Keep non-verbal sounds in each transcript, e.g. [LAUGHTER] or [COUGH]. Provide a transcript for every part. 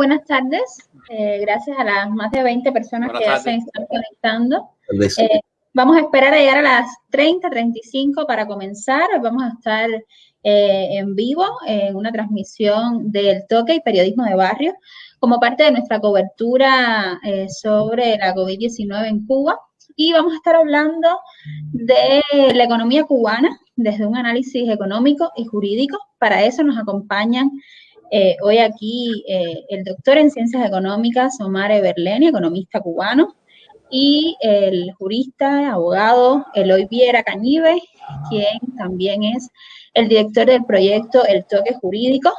buenas tardes. Eh, gracias a las más de 20 personas que ya se están conectando. Eh, vamos a esperar a llegar a las 30, 35 para comenzar. Vamos a estar eh, en vivo en una transmisión del toque y periodismo de barrio como parte de nuestra cobertura sobre la COVID-19 en Cuba. Y vamos a estar hablando de la economía cubana desde un análisis económico y jurídico. Para eso nos acompañan eh, hoy aquí eh, el doctor en Ciencias Económicas, Omar Everleni, economista cubano, y el jurista, abogado Eloy Viera Cañive, quien también es el director del proyecto El Toque Jurídico,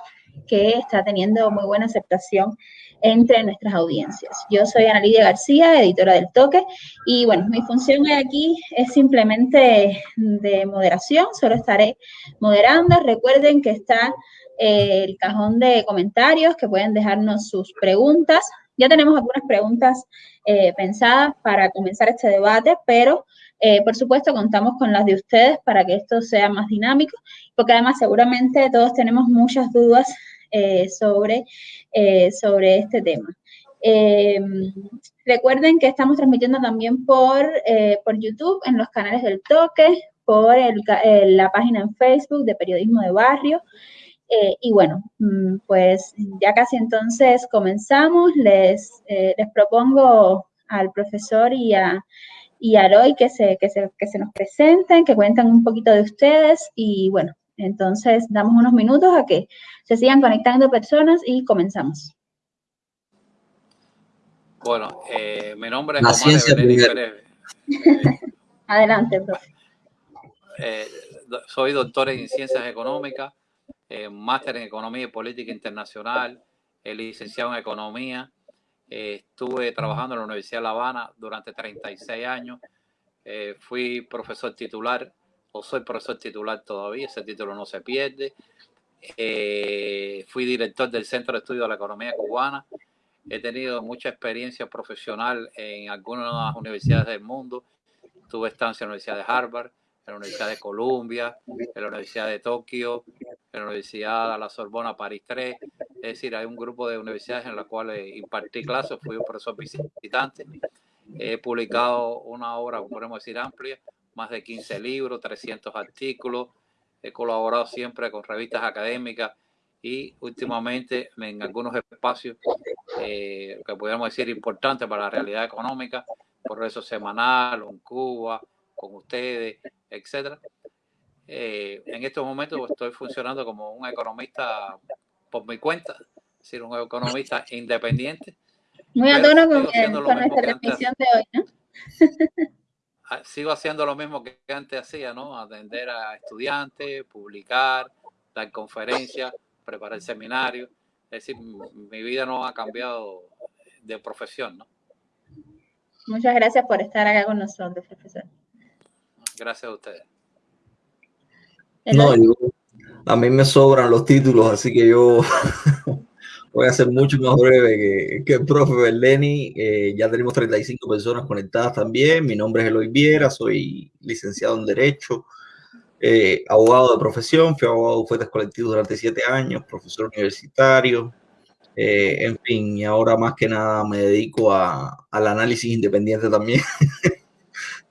que está teniendo muy buena aceptación entre nuestras audiencias. Yo soy Ana Lidia García, editora del Toque, y bueno, mi función hoy aquí es simplemente de moderación, solo estaré moderando. Recuerden que está el cajón de comentarios que pueden dejarnos sus preguntas. Ya tenemos algunas preguntas eh, pensadas para comenzar este debate, pero eh, por supuesto contamos con las de ustedes para que esto sea más dinámico, porque además seguramente todos tenemos muchas dudas eh, sobre, sobre este tema. recuerden que estamos transmitiendo también por, por YouTube en los canales del Toque, por la página en Facebook de Periodismo de Barrio, eh, y bueno, mm, pues ya casi entonces comenzamos. Les, eh, les propongo al profesor y a, y a Roy que se, que, se, que se nos presenten, que cuenten un poquito de ustedes y bueno, entonces damos unos minutos a que se sigan conectando personas y comenzamos. Bueno, eh, mi nombre es Omar Pérez. [LAUGHS] Adelante, profe. soy doctor en Ciencias Económicas eh, máster en Economía y Política Internacional, licenciado en Economía. Eh, estuve trabajando en la Universidad de La Habana durante 36 años. Eh, fui profesor titular, o soy profesor titular todavía, ese título no se pierde. fui director del Centro de Estudio de la Economía Cubana. He tenido mucha experiencia profesional en algunas universidades del mundo. Tuve estancia en la Universidad de Harvard, en la Universidad de Columbia, en la Universidad de Tokio, en la Universidad de la Sorbona París 3. Es decir, hay un grupo de universidades en las cuales impartí clases, fui un profesor visitante. He publicado una obra, podemos decir, amplia, más de 15 libros, 300 artículos. He colaborado siempre con revistas académicas y últimamente en algunos espacios eh, que podríamos decir importantes para la realidad económica, Progreso Semanal, en Cuba, con ustedes, etcétera. Eh, en estos momentos estoy funcionando como un economista por mi cuenta, es decir, un economista independiente. Muy a tono con, nuestra transmisión de hoy, ¿no? Ah, sigo haciendo lo mismo que antes hacía, ¿no? Atender a estudiantes, publicar, dar conferencias, preparar seminarios. Es decir, mi vida no ha cambiado de profesión, ¿no? Muchas gracias por estar acá con nosotros, profesor. Gracias a ustedes. No, a mí me sobran los títulos, así que yo [LAUGHS] voy a ser mucho más breve que, el profe Berleni. Eh, ya tenemos 35 personas conectadas también. Mi nombre es Eloy Viera, soy licenciado en Derecho, eh, abogado de profesión, fui abogado de bufetes colectivos durante siete años, profesor universitario, eh, en fin, y ahora más que nada me dedico a, al análisis independiente también [LAUGHS]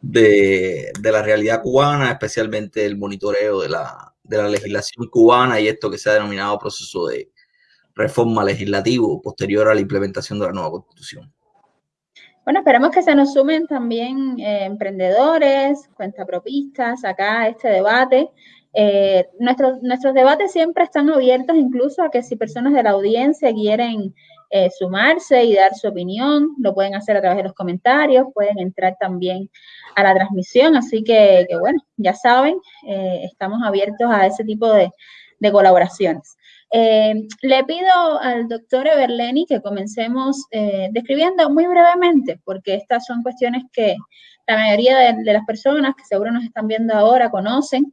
de, la realidad cubana, especialmente el monitoreo de la, de la legislación cubana y esto que se ha denominado proceso de reforma legislativo posterior a la implementación de la nueva constitución. Bueno, esperamos que se nos sumen también eh, emprendedores, cuentapropistas acá a este debate. Eh, nuestros, nuestros debates siempre están abiertos incluso a que si personas de la audiencia quieren eh, sumarse y dar su opinión. Lo pueden hacer a través de los comentarios, pueden entrar también a la transmisión. Así que, bueno, ya saben, eh, estamos abiertos a ese tipo de, colaboraciones. Eh, le pido al doctor Everleni que comencemos describiendo muy brevemente, porque estas son cuestiones que la mayoría de, las personas que seguro nos están viendo ahora conocen,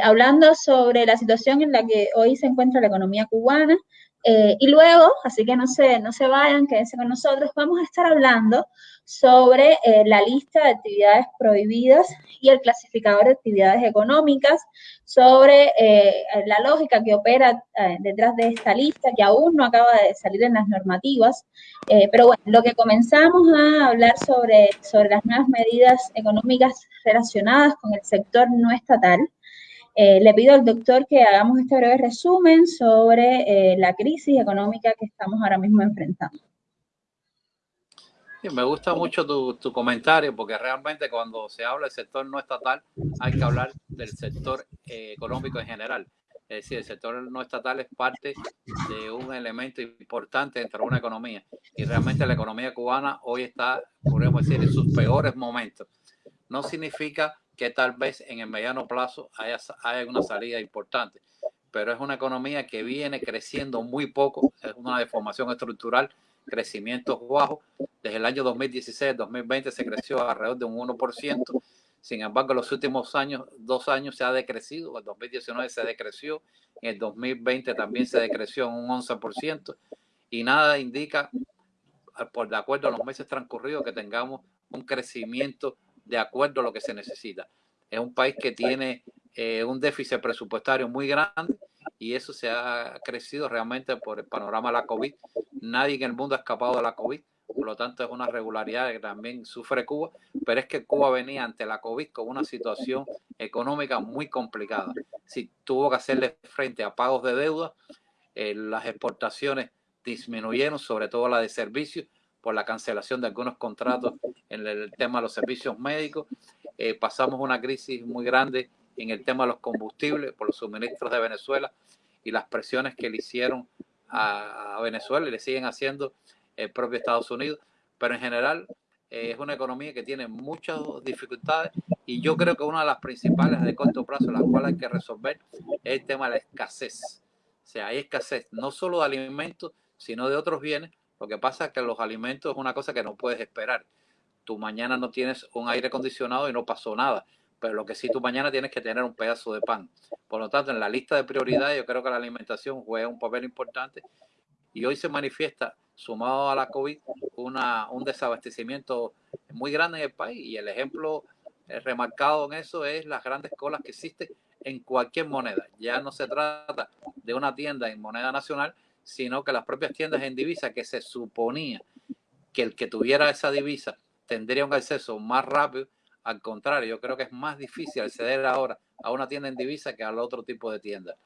hablando sobre la situación en la que hoy se encuentra la economía cubana, Eh, y luego, así que no se, no se vayan, quédense con nosotros, vamos a estar hablando sobre eh, la lista de actividades prohibidas y el clasificador de actividades económicas, sobre eh, la lógica que opera detrás de esta lista, que aún no acaba de salir en las normativas. pero bueno, lo que comenzamos a hablar sobre, sobre las nuevas medidas económicas relacionadas con el sector no estatal, eh, le pido al doctor que hagamos este breve resumen sobre eh, la crisis económica que estamos ahora mismo enfrentando. me gusta mucho tu, comentario porque realmente cuando se habla del sector no estatal hay que hablar del sector eh, económico en general. Es decir, el sector no estatal es parte de un elemento importante dentro de una economía y realmente la economía cubana hoy está, podemos decir, en sus peores momentos. No significa que tal vez en el mediano plazo haya, haya una salida importante. Pero es una economía que viene creciendo muy poco, es una deformación estructural, crecimientos bajos. Desde el año 2016-2020 se creció alrededor de un 1%. Sin embargo, en los últimos años, dos años se ha decrecido. En 2019 se decreció, en el 2020 también se decreció un 11%. Y nada indica, por de acuerdo a los meses transcurridos, que tengamos un crecimiento de acuerdo a lo que se necesita. Es un país que tiene eh, un déficit presupuestario muy grande y eso se ha crecido realmente por el panorama de la COVID. Nadie en el mundo ha escapado de la COVID, por lo tanto es una regularidad que también sufre Cuba, pero es que Cuba venía ante la COVID con una situación económica muy complicada. Si tuvo que hacerle frente a pagos de deuda, eh, las exportaciones disminuyeron, sobre todo la de servicios, por la cancelación de algunos contratos en el tema de los servicios médicos. Eh, pasamos una crisis muy grande en el tema de los combustibles por los suministros de Venezuela y las presiones que le hicieron a, Venezuela y le siguen haciendo el propio Estados Unidos. Pero en general eh, es una economía que tiene muchas dificultades y yo creo que una de las principales de corto plazo, las cuales hay que resolver, es el tema de la escasez. O sea, hay escasez no solo de alimentos, sino de otros bienes lo que pasa es que los alimentos es una cosa que no puedes esperar. Tú mañana no tienes un aire acondicionado y no pasó nada, pero lo que sí tú mañana tienes que tener un pedazo de pan. Por lo tanto, en la lista de prioridades yo creo que la alimentación juega un papel importante y hoy se manifiesta, sumado a la COVID, una, un desabastecimiento muy grande en el país y el ejemplo eh, remarcado en eso es las grandes colas que existen en cualquier moneda. Ya no se trata de una tienda en moneda nacional, sino que las propias tiendas en divisa que se suponía que el que tuviera esa divisa tendría un acceso más rápido. Al contrario, yo creo que es más difícil acceder ahora a una tienda en divisa que al otro tipo de tienda.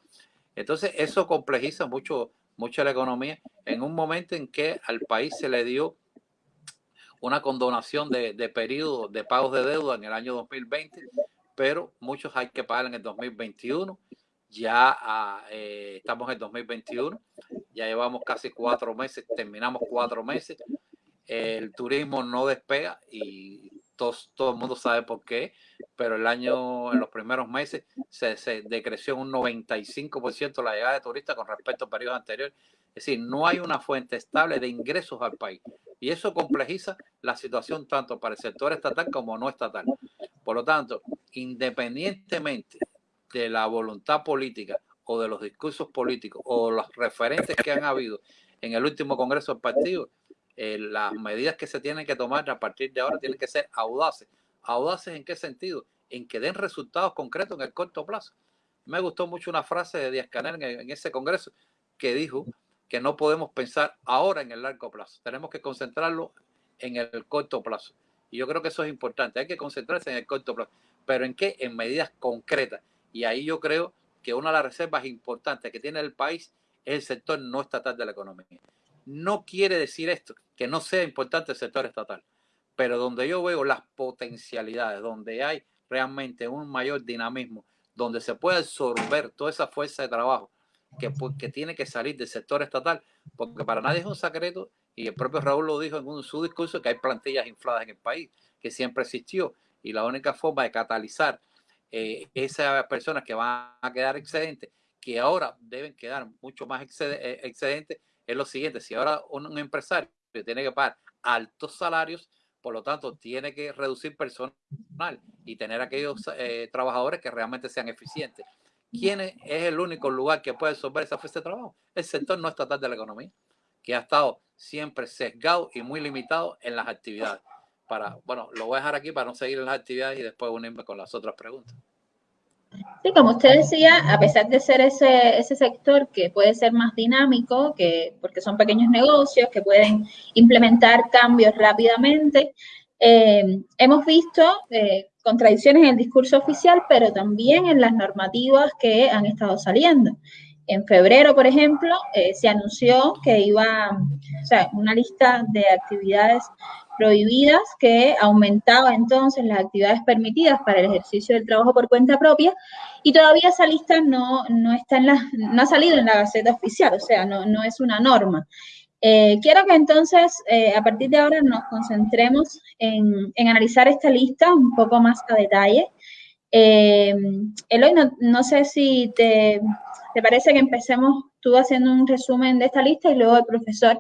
Entonces, eso complejiza mucho, mucho la economía en un momento en que al país se le dio una condonación de, de de pagos de deuda en el año 2020, pero muchos hay que pagar en el 2021 ya eh, estamos en 2021, ya llevamos casi cuatro meses, terminamos cuatro meses, el turismo no despega y todo el mundo sabe por qué, pero el año, en los primeros meses, se, se decreció un 95% la llegada de turistas con respecto a periodos anteriores. Es decir, no hay una fuente estable de ingresos al país. Y eso complejiza la situación tanto para el sector estatal como no estatal. Por lo tanto, independientemente de la voluntad política o de los discursos políticos o los referentes que han habido en el último Congreso del Partido, eh, las medidas que se tienen que tomar a partir de ahora tienen que ser audaces. ¿Audaces en qué sentido? En que den resultados concretos en el corto plazo. Me gustó mucho una frase de Díaz Canel en, ese Congreso que dijo que no podemos pensar ahora en el largo plazo, tenemos que concentrarlo en el corto plazo. Y yo creo que eso es importante, hay que concentrarse en el corto plazo. ¿Pero en qué? En medidas concretas y ahí yo creo que una de las reservas importantes que tiene el país es el sector no estatal de la economía. No quiere decir esto que no sea importante el sector estatal, pero donde yo veo las potencialidades, donde hay realmente un mayor dinamismo, donde se puede absorber toda esa fuerza de trabajo que, tiene que salir del sector estatal, porque para nadie es un secreto, y el propio Raúl lo dijo en su discurso, que hay plantillas infladas en el país, que siempre existió, y la única forma de catalizar eh, esas personas que van a quedar excedentes, que ahora deben quedar mucho más eh, excedentes, es lo siguiente, si ahora un, empresario tiene que pagar altos salarios, por lo tanto tiene que reducir personal y tener aquellos eh, trabajadores que realmente sean eficientes. ¿quién es, el único lugar que puede resolver esa fuerza de trabajo? El sector no estatal de la economía, que ha estado siempre sesgado y muy limitado en las actividades. Para, bueno, lo voy a dejar aquí para no seguir en las actividades y después unirme con las otras preguntas. Sí, como usted decía, a pesar de ser ese, ese sector que puede ser más dinámico, que, porque son pequeños negocios que pueden implementar cambios rápidamente, eh, hemos visto eh, contradicciones en el discurso oficial, pero también en las normativas que han estado saliendo. En febrero, por ejemplo, eh, se anunció que iba, o sea, una lista de actividades prohibidas que aumentaba entonces las actividades permitidas para el ejercicio del trabajo por cuenta propia y todavía esa lista no, no está en la, no ha salido en la Gaceta Oficial, o sea, no, no es una norma. Eh, quiero que entonces, eh, a partir de ahora, nos concentremos en, analizar esta lista un poco más a detalle. Eh, Eloy, no, no sé si te, te, parece que empecemos tú haciendo un resumen de esta lista y luego el profesor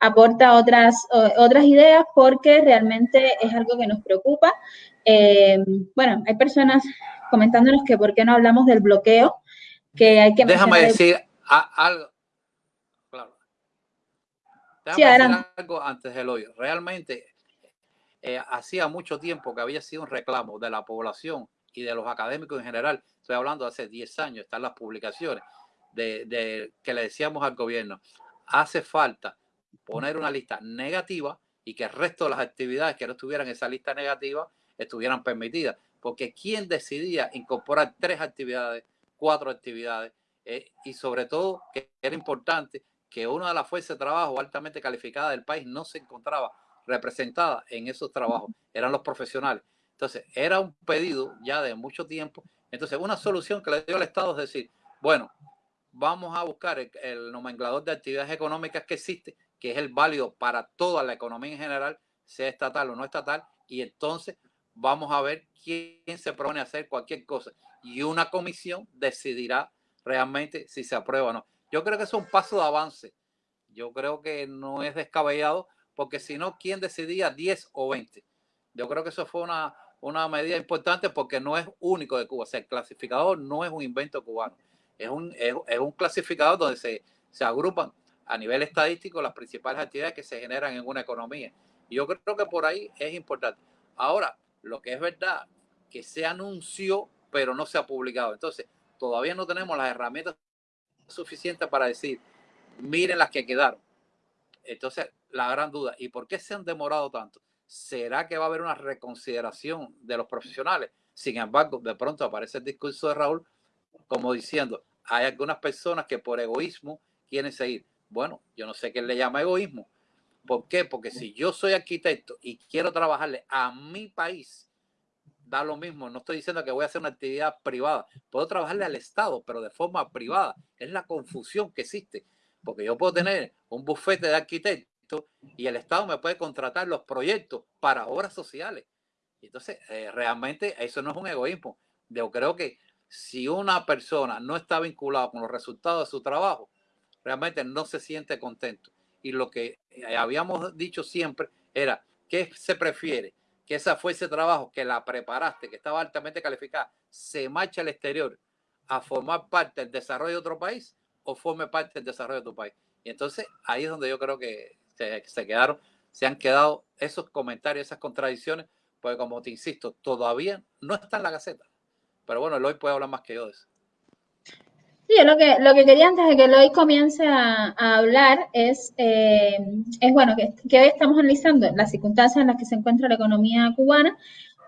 aporta otras, otras ideas porque realmente es algo que nos preocupa. Eh, bueno, hay personas comentándonos que por qué no hablamos del bloqueo, que hay que... Déjame decir algo. Claro. Déjame decir algo antes del hoy. Realmente, eh, hacía mucho tiempo que había sido un reclamo de la población y de los académicos en general. Estoy hablando de hace 10 años, están las publicaciones de, de que le decíamos al gobierno, hace falta poner una lista negativa y que el resto de las actividades que no estuvieran en esa lista negativa estuvieran permitidas. Porque ¿quién decidía incorporar tres actividades, cuatro actividades? Eh, y sobre todo, que era importante que una de las fuerzas de trabajo altamente calificadas del país no se encontraba representada en esos trabajos, eran los profesionales. Entonces, era un pedido ya de mucho tiempo. Entonces, una solución que le dio al Estado es decir, bueno, vamos a buscar el, el nomenclador de actividades económicas que existe que es el válido para toda la economía en general, sea estatal o no estatal, y entonces vamos a ver quién se propone hacer cualquier cosa. Y una comisión decidirá realmente si se aprueba o no. Yo creo que es un paso de avance. Yo creo que no es descabellado, porque si no, ¿quién decidía 10 o 20? Yo creo que eso fue una, una medida importante porque no es único de Cuba. O sea, el clasificador no es un invento cubano. Es un, es, un clasificador donde se, se agrupan a nivel estadístico las principales actividades que se generan en una economía. Y yo creo que por ahí es importante. Ahora, lo que es verdad, que se anunció, pero no se ha publicado. Entonces, todavía no tenemos las herramientas suficientes para decir, miren las que quedaron. Entonces, la gran duda, ¿y por qué se han demorado tanto? ¿Será que va a haber una reconsideración de los profesionales? Sin embargo, de pronto aparece el discurso de Raúl como diciendo, hay algunas personas que por egoísmo quieren seguir. Bueno, yo no sé qué le llama egoísmo. ¿Por qué? Porque si yo soy arquitecto y quiero trabajarle a mi país, da lo mismo. No estoy diciendo que voy a hacer una actividad privada. Puedo trabajarle al Estado, pero de forma privada. Es la confusión que existe. Porque yo puedo tener un bufete de arquitectos y el Estado me puede contratar los proyectos para obras sociales. Entonces, eh, realmente eso no es un egoísmo. Yo creo que si una persona no está vinculada con los resultados de su trabajo, realmente no se siente contento. Y lo que eh, habíamos dicho siempre era, ¿qué se prefiere? Que esa fuerza de trabajo que la preparaste, que estaba altamente calificada, se marche al exterior a formar parte del desarrollo de otro país o forme parte del desarrollo de tu país. Y entonces ahí es donde yo creo que se, quedaron, se han quedado esos comentarios, esas contradicciones, porque como te insisto, todavía no está en la Gaceta. Pero bueno, hoy puede hablar más que yo de eso. Sí, lo que, lo que quería antes de que hoy comience a, hablar es, eh, es bueno, que, hoy estamos analizando las circunstancias en las que se encuentra la economía cubana.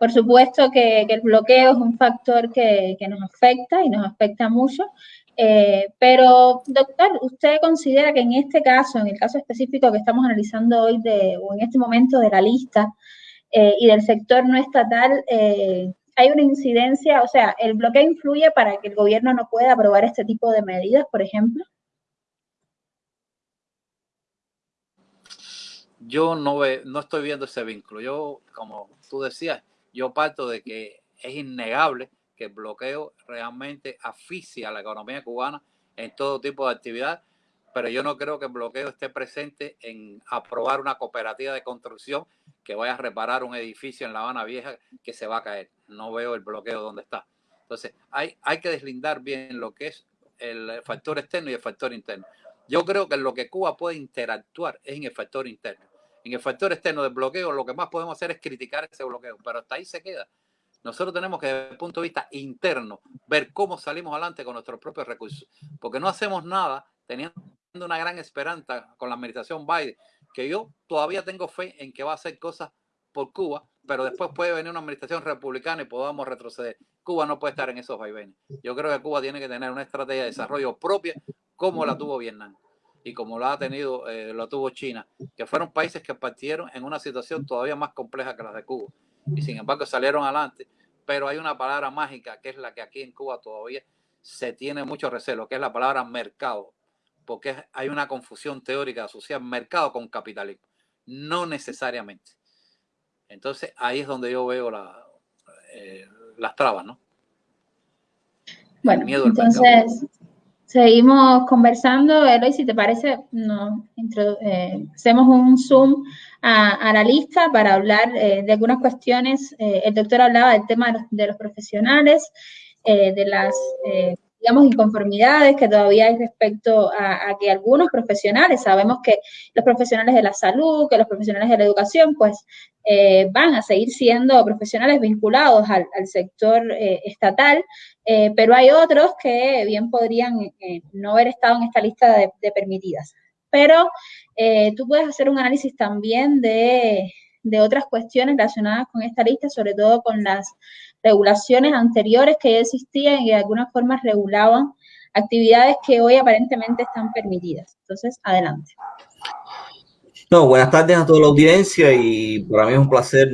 Por supuesto que, el bloqueo es un factor que, nos afecta y nos afecta mucho. Eh, pero, doctor, ¿usted considera que en este caso, en el caso específico que estamos analizando hoy, de, o en este momento de la lista eh, y del sector no estatal, hay una incidencia, o sea, el bloqueo influye para que el gobierno no pueda aprobar este tipo de medidas, por ejemplo. Yo no, ve, no estoy viendo ese vínculo. Yo, como tú decías, yo parto de que es innegable que el bloqueo realmente asfixia a la economía cubana en todo tipo de actividad, pero yo no creo que el bloqueo esté presente en aprobar una cooperativa de construcción que vaya a reparar un edificio en La Habana Vieja que se va a caer. No veo el bloqueo donde está. Entonces, hay, hay que deslindar bien lo que es el factor externo y el factor interno. Yo creo que lo que Cuba puede interactuar es en el factor interno. En el factor externo del bloqueo, lo que más podemos hacer es criticar ese bloqueo, pero hasta ahí se queda. Nosotros tenemos que, desde el punto de vista interno, ver cómo salimos adelante con nuestros propios recursos, porque no hacemos nada teniendo una gran esperanza con la administración Biden, que yo todavía tengo fe en que va a hacer cosas por Cuba, pero después puede venir una administración republicana y podamos retroceder. Cuba no puede estar en esos vaivenes. Yo creo que Cuba tiene que tener una estrategia de desarrollo propia como la tuvo Vietnam y como la ha tenido, eh, lo tuvo China, que fueron países que partieron en una situación todavía más compleja que la de Cuba. Y sin embargo salieron adelante. Pero hay una palabra mágica que es la que aquí en Cuba todavía se tiene mucho recelo, que es la palabra mercado. Porque hay una confusión teórica de asociar mercado con capitalismo. No necesariamente. Entonces ahí es donde yo veo la, eh, las trabas, ¿no? Bueno, entonces seguimos conversando. Eloy, si te parece, nos eh, hacemos un zoom a, la lista para hablar eh, de algunas cuestiones. el doctor hablaba del tema de los profesionales, de las digamos, inconformidades que todavía hay respecto a, que algunos profesionales, sabemos que los profesionales de la salud, que los profesionales de la educación, pues eh, van a seguir siendo profesionales vinculados al, sector eh, estatal, eh, pero hay otros que bien podrían no haber estado en esta lista de, de permitidas. Pero tú puedes hacer un análisis también de, de otras cuestiones relacionadas con esta lista, sobre todo con las regulaciones anteriores que ya existían y de alguna forma regulaban actividades que hoy aparentemente están permitidas. Entonces, adelante. No, buenas tardes a toda la audiencia y para mí es un placer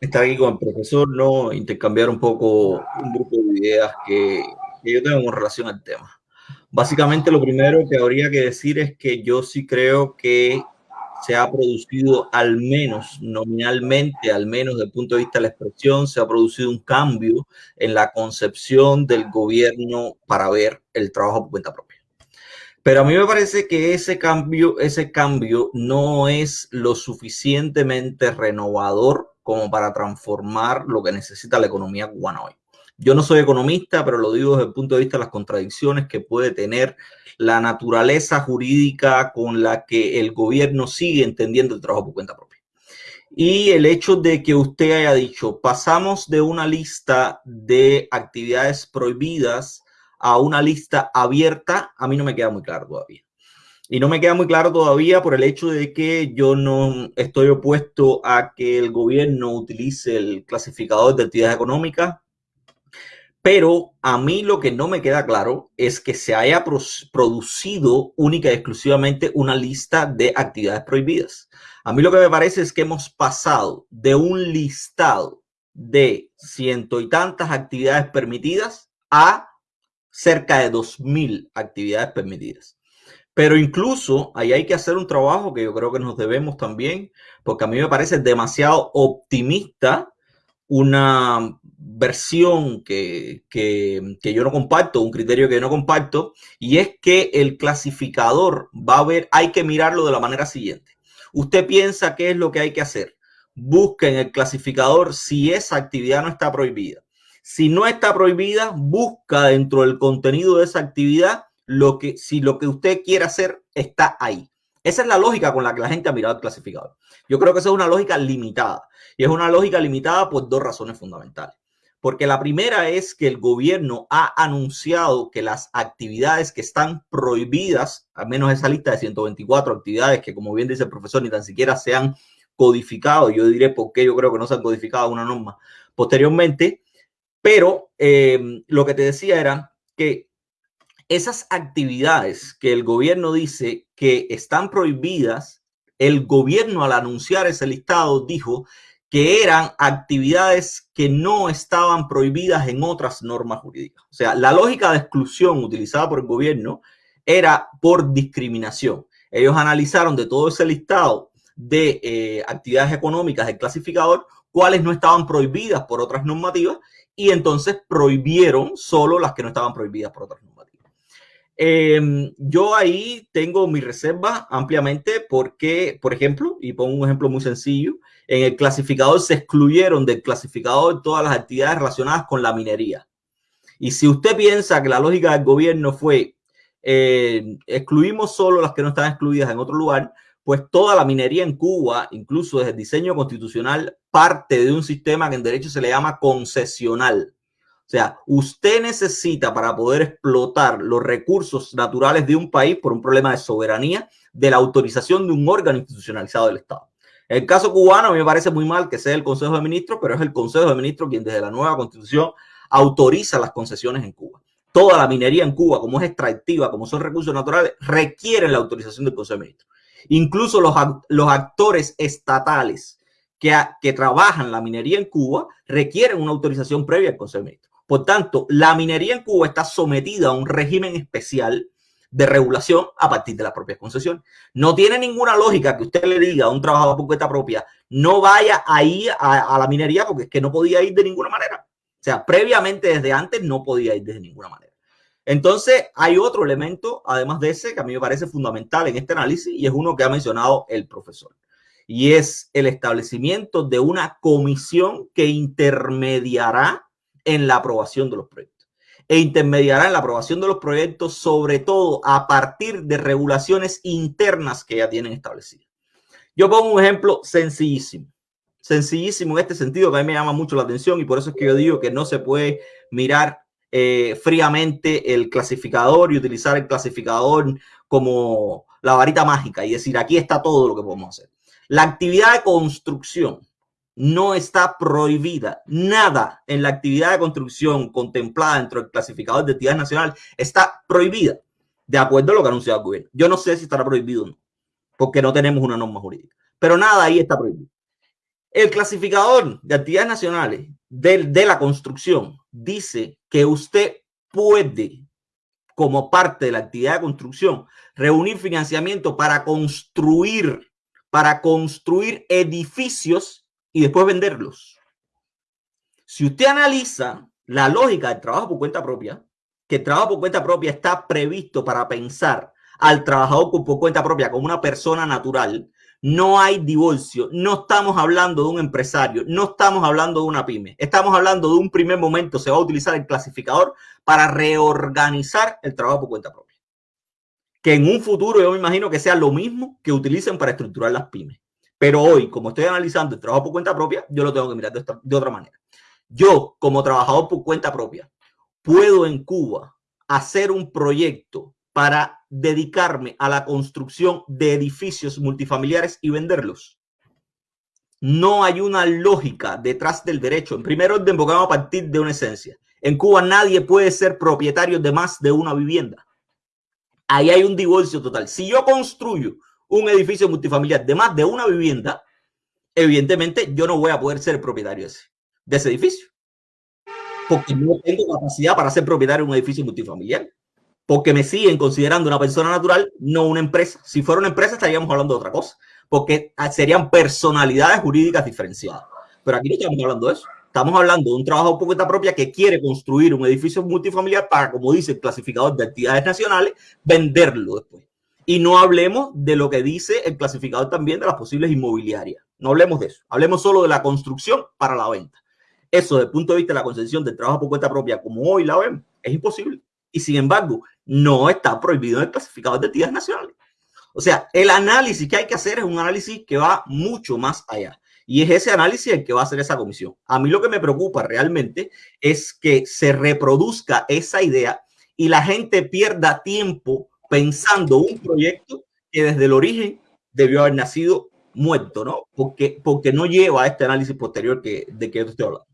estar aquí con el profesor, ¿no? Intercambiar un poco un grupo de ideas que, que yo tengo en relación al tema. Básicamente lo primero que habría que decir es que yo sí creo que se ha producido al menos nominalmente, al menos desde el punto de vista de la expresión, se ha producido un cambio en la concepción del gobierno para ver el trabajo por cuenta propia. Pero a mí me parece que ese cambio, ese cambio no es lo suficientemente renovador como para transformar lo que necesita la economía cubana hoy. Yo no soy economista, pero lo digo desde el punto de vista de las contradicciones que puede tener la naturaleza jurídica con la que el gobierno sigue entendiendo el trabajo por cuenta propia. Y el hecho de que usted haya dicho, pasamos de una lista de actividades prohibidas a una lista abierta, a mí no me queda muy claro todavía. Y no me queda muy claro todavía por el hecho de que yo no estoy opuesto a que el gobierno utilice el clasificador de actividades económicas pero a mí lo que no me queda claro es que se haya producido única y exclusivamente una lista de actividades prohibidas. A mí lo que me parece es que hemos pasado de un listado de ciento y tantas actividades permitidas a cerca de dos mil actividades permitidas. Pero incluso ahí hay que hacer un trabajo que yo creo que nos debemos también, porque a mí me parece demasiado optimista una versión que, yo no comparto, un criterio que yo no comparto, y es que el clasificador va a ver, hay que mirarlo de la manera siguiente. Usted piensa qué es lo que hay que hacer. Busca en el clasificador si esa actividad no está prohibida. Si no está prohibida, busca dentro del contenido de esa actividad lo que, si lo que usted quiere hacer está ahí. Esa es la lógica con la que la gente ha mirado el clasificador. Yo creo que esa es una lógica limitada. Y es una lógica limitada por dos razones fundamentales. Porque la primera es que el gobierno ha anunciado que las actividades que están prohibidas, al menos esa lista de 124 actividades que, como bien dice el profesor, ni tan siquiera se han codificado, yo diré por qué yo creo que no se han codificado una norma posteriormente, pero eh, lo que te decía era que esas actividades que el gobierno dice que están prohibidas, el gobierno al anunciar ese listado dijo que eran actividades que no estaban prohibidas en otras normas jurídicas. O sea, la lógica de exclusión utilizada por el gobierno era por discriminación. Ellos analizaron de todo ese listado de eh, actividades económicas del clasificador cuáles no estaban prohibidas por otras normativas y entonces prohibieron solo las que no estaban prohibidas por otras normativas. Em, yo ahí tengo mi reserva ampliamente porque, por ejemplo, y pongo un ejemplo muy sencillo, en el clasificador se excluyeron del clasificador todas las actividades relacionadas con la minería. Y si usted piensa que la lógica del gobierno fue eh, excluimos solo las que no están excluidas en otro lugar, pues toda la minería en Cuba, incluso desde el diseño constitucional, parte de un sistema que en derecho se le llama concesional. O sea, usted necesita para poder explotar los recursos naturales de un país por un problema de soberanía, de la autorización de un órgano institucionalizado del Estado. El caso cubano, a mí me parece muy mal que sea el Consejo de Ministros, pero es el Consejo de Ministros quien desde la nueva constitución autoriza las concesiones en Cuba. Toda la minería en Cuba, como es extractiva, como son recursos naturales, requieren la autorización del Consejo de Ministros. Incluso los, actores estatales que, que trabajan la minería en Cuba requieren una autorización previa al Consejo de Ministros. Por tanto, la minería en Cuba está sometida a un régimen especial de regulación a partir de las propias concesiones. No tiene ninguna lógica que usted le diga a un trabajador por cuenta propia, no vaya ahí a, a la minería porque es que no podía ir de ninguna manera. O sea, previamente desde antes no podía ir de ninguna manera. Entonces, hay otro elemento, además de ese, que a mí me parece fundamental en este análisis y es uno que ha mencionado el profesor. Y es el establecimiento de una comisión que intermediará en la aprobación de los proyectos e intermediará en la aprobación de los proyectos, sobre todo a partir de regulaciones internas que ya tienen establecidas. Yo pongo un ejemplo sencillísimo, sencillísimo en este sentido que a mí me llama mucho la atención y por eso es que yo digo que no se puede mirar eh, fríamente el clasificador y utilizar el clasificador como la varita mágica y decir aquí está todo lo que podemos hacer. La actividad de construcción no está prohibida. Nada en la actividad de construcción contemplada dentro del clasificador de actividades nacionales está prohibida de acuerdo a lo que ha anunciado el gobierno. Yo no sé si estará prohibido o no, porque no tenemos una norma jurídica, pero nada ahí está prohibido. El clasificador de actividades nacionales de, de la construcción dice que usted puede, como parte de la actividad de construcción, reunir financiamiento para construir, para construir edificios y después venderlos. Si usted analiza la lógica del trabajo por cuenta propia, que el trabajo por cuenta propia está previsto para pensar al trabajador por cuenta propia como una persona natural, no hay divorcio, no estamos hablando de un empresario, no estamos hablando de una pyme, estamos hablando de un primer momento, se va a utilizar el clasificador para reorganizar el trabajo por cuenta propia. Que en un futuro yo me imagino que sea lo mismo que utilicen para estructurar las pymes. Pero hoy, como estoy analizando el trabajo por cuenta propia, yo lo tengo que mirar de, otra manera. Yo, como trabajador por cuenta propia, puedo en Cuba hacer un proyecto para dedicarme a la construcción de edificios multifamiliares y venderlos. No hay una lógica detrás del derecho. En primer orden, vamos a partir de una esencia. En Cuba nadie puede ser propietario de más de una vivienda. Ahí hay un divorcio total. Si yo construyo un edificio multifamiliar de más de una vivienda, evidentemente yo no voy a poder ser propietario de ese, edificio. Porque no tengo capacidad para ser propietario de un edificio multifamiliar. Porque me siguen considerando una persona natural, no una empresa. Si fuera una empresa estaríamos hablando de otra cosa. Porque serían personalidades jurídicas diferenciadas. Pero aquí no estamos hablando de eso. Estamos hablando de un trabajo por cuenta propia que quiere construir un edificio multifamiliar para, como dice el clasificador de actividades nacionales, venderlo después. Y no hablemos de lo que dice el clasificador también de las posibles inmobiliarias. No hablemos de eso. Hablemos solo de la construcción para la venta. Eso, desde el punto de vista de la concesión del trabajo por cuenta propia, como hoy la vemos, es imposible. Y sin embargo, no está prohibido en el clasificador de actividades nacionales. O sea, el análisis que hay que hacer es un análisis que va mucho más allá. Y es ese análisis el que va a hacer esa comisión. A mí lo que me preocupa realmente es que se reproduzca esa idea y la gente pierda tiempo pensando un proyecto que desde el origen debió haber nacido muerto, ¿no? Porque, porque no lleva a este análisis posterior que, de que yo estoy hablando.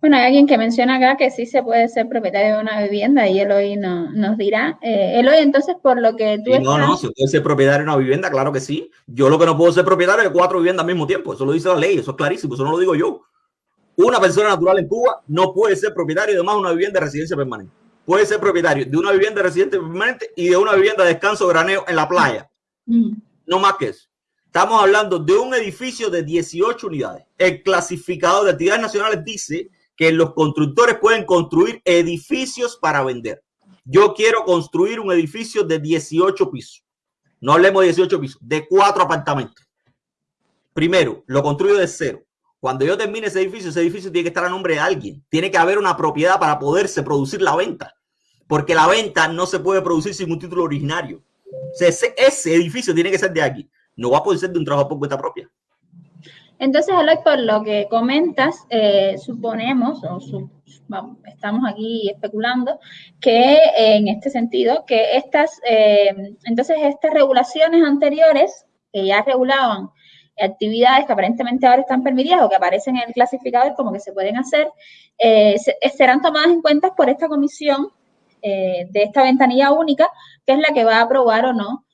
Bueno, hay alguien que menciona acá que sí se puede ser propietario de una vivienda y Eloy no, nos dirá. Eh, Eloy, entonces, por lo que tú... no, no, se puede ser propietario de una vivienda, claro que sí. Yo lo que no puedo ser propietario de cuatro viviendas al mismo tiempo, eso lo dice la ley, eso es clarísimo, eso no lo digo yo. Una persona natural en Cuba no puede ser propietario de más una vivienda de residencia permanente puede ser propietario de una vivienda residente permanente y de una vivienda de descanso graneo en la playa. Mm. No más que eso. Estamos hablando de un edificio de 18 unidades. El clasificador de actividades nacionales dice que los constructores pueden construir edificios para vender. Yo quiero construir un edificio de 18 pisos. No hablemos de 18 pisos, de cuatro apartamentos. Primero, lo construyo de cero. Cuando yo termine ese edificio, ese edificio tiene que estar a nombre de alguien. Tiene que haber una propiedad para poderse producir la venta. Porque la venta no se puede producir sin un título originario. ese, edificio tiene que ser de aquí. No va a poder ser de un trabajo por cuenta propia. Entonces, Eloy, por lo que comentas, eh, suponemos, o estamos aquí especulando, que en este sentido, que estas, eh, entonces estas regulaciones anteriores que ya regulaban actividades que aparentemente ahora están permitidas o que aparecen en el clasificador como que se pueden hacer, eh, serán tomadas en cuenta por esta comisión de esta ventanilla única, que es la que va a aprobar o no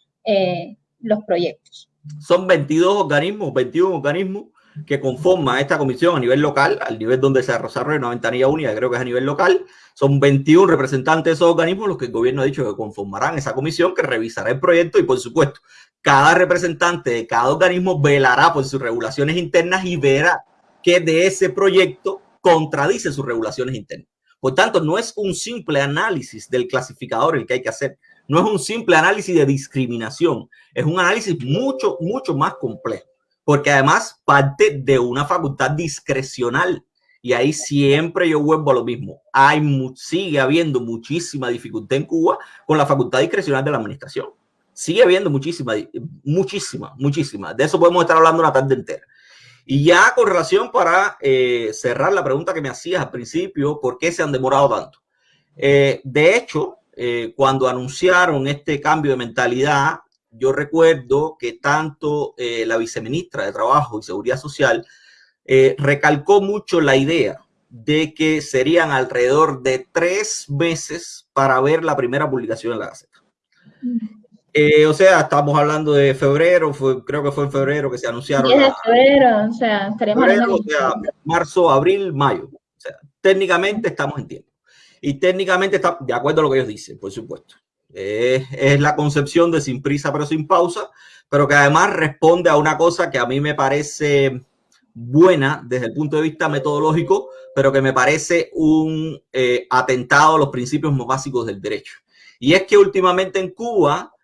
los proyectos. Son 22 organismos, 21 organismos que conforma esta comisión a nivel local, al nivel donde se desarrolla una ventanilla única, creo que es a nivel local, son 21 representantes de esos organismos los que el gobierno ha dicho que conformarán esa comisión que revisará el proyecto y por supuesto, cada representante de cada organismo velará por sus regulaciones internas y verá que de ese proyecto contradice sus regulaciones internas. Por tanto, no es un simple análisis del clasificador el que hay que hacer, no es un simple análisis de discriminación, es un análisis mucho, mucho más complejo porque además parte de una facultad discrecional. Y ahí siempre yo vuelvo a lo mismo. Hay, sigue habiendo muchísima dificultad en Cuba con la facultad discrecional de la administración. Sigue habiendo muchísima, muchísima, muchísima. De eso podemos estar hablando una tarde entera. Y ya con relación para eh, cerrar la pregunta que me hacías al principio, ¿por qué se han demorado tanto? Eh, de hecho, eh, cuando anunciaron este cambio de mentalidad, yo recuerdo que tanto la viceministra de Trabajo y Seguridad Social recalcó mucho la idea de que serían alrededor de tres meses para ver la primera publicación en la Gaceta. Eh, o sea, estamos hablando de febrero, fue, creo que fue en febrero que se anunciaron. de febrero, o sea, estaríamos o sea, marzo, abril, mayo. O sea, técnicamente estamos en tiempo. Y técnicamente está de acuerdo a lo que ellos dicen, por supuesto. Es, la concepción de sin prisa pero sin pausa, pero que además responde a una cosa que a mí me parece buena desde el punto de vista metodológico, pero que me parece un eh, atentado a los principios más básicos del derecho. Y es que últimamente en Cuba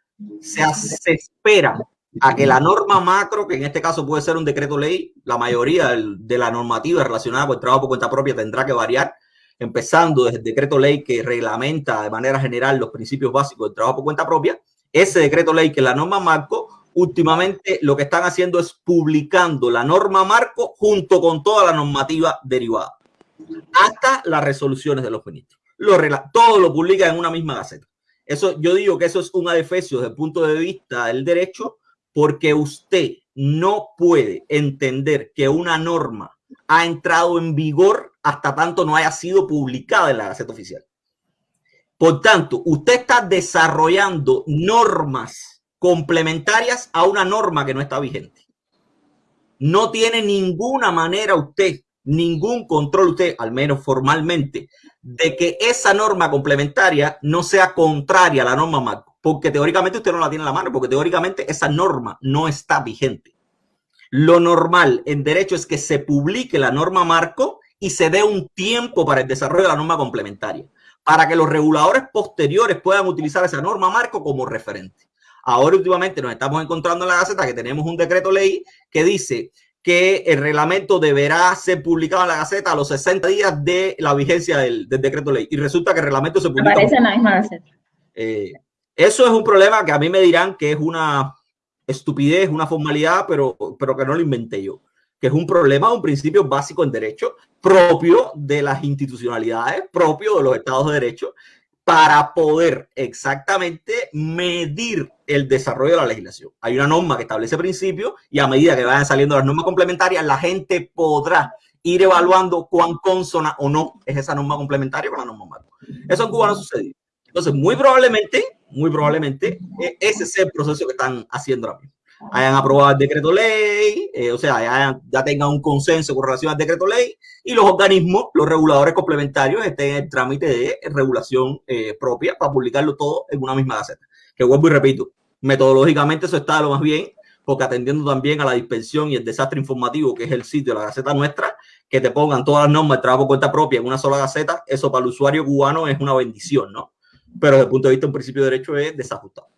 se, espera a que la norma macro, que en este caso puede ser un decreto ley, la mayoría de la normativa relacionada con el trabajo por cuenta propia tendrá que variar, empezando desde el decreto ley que reglamenta de manera general los principios básicos del trabajo por cuenta propia, ese decreto ley que la norma marco, últimamente lo que están haciendo es publicando la norma marco junto con toda la normativa derivada, hasta las resoluciones de los ministros. Todo lo publica en una misma gaceta. Eso, yo digo que eso es un adefesio desde el punto de vista del derecho, porque usted no puede entender que una norma ha entrado en vigor hasta tanto no haya sido publicada en la Gaceta Oficial. Por tanto, usted está desarrollando normas complementarias a una norma que no está vigente. No tiene ninguna manera usted, ningún control usted, al menos formalmente, de que esa norma complementaria no sea contraria a la norma marco, porque teóricamente usted no la tiene en la mano, porque teóricamente esa norma no está vigente. Lo normal en derecho es que se publique la norma marco y se dé un tiempo para el desarrollo de la norma complementaria, para que los reguladores posteriores puedan utilizar esa norma marco como referente. Ahora últimamente nos estamos encontrando en la Gaceta que tenemos un decreto ley que dice que el reglamento deberá ser publicado en la Gaceta a los 60 días de la vigencia del, decreto ley. Y resulta que el reglamento se publica. Aparece en la misma Gaceta. Eh, eso es un problema que a mí me dirán que es una estupidez, una formalidad, pero, pero que no lo inventé yo, que es un problema, un principio básico en derecho propio de las institucionalidades, propio de los estados de derecho, para poder exactamente medir el desarrollo de la legislación. Hay una norma que establece principios y a medida que vayan saliendo las normas complementarias, la gente podrá ir evaluando cuán consona o no es esa norma complementaria con la norma marco. Eso en Cuba no sucedido. Entonces, muy probablemente, muy probablemente, e, ese es el proceso que están haciendo ahora mismo. Hayan aprobado el decreto ley, eh, o sea, ya tengan un consenso con relación al decreto ley y los organismos, los reguladores complementarios estén en el trámite de regulación eh, propia para publicarlo todo en una misma gaceta. Que vuelvo y repito, metodológicamente eso está lo más bien, porque atendiendo también a la dispersión y el desastre informativo que es el sitio de la Gaceta nuestra, que te pongan todas las normas de trabajo por cuenta propia en una sola Gaceta, eso para el usuario cubano es una bendición, ¿no? pero desde el punto de vista de un principio de derecho es desajustado.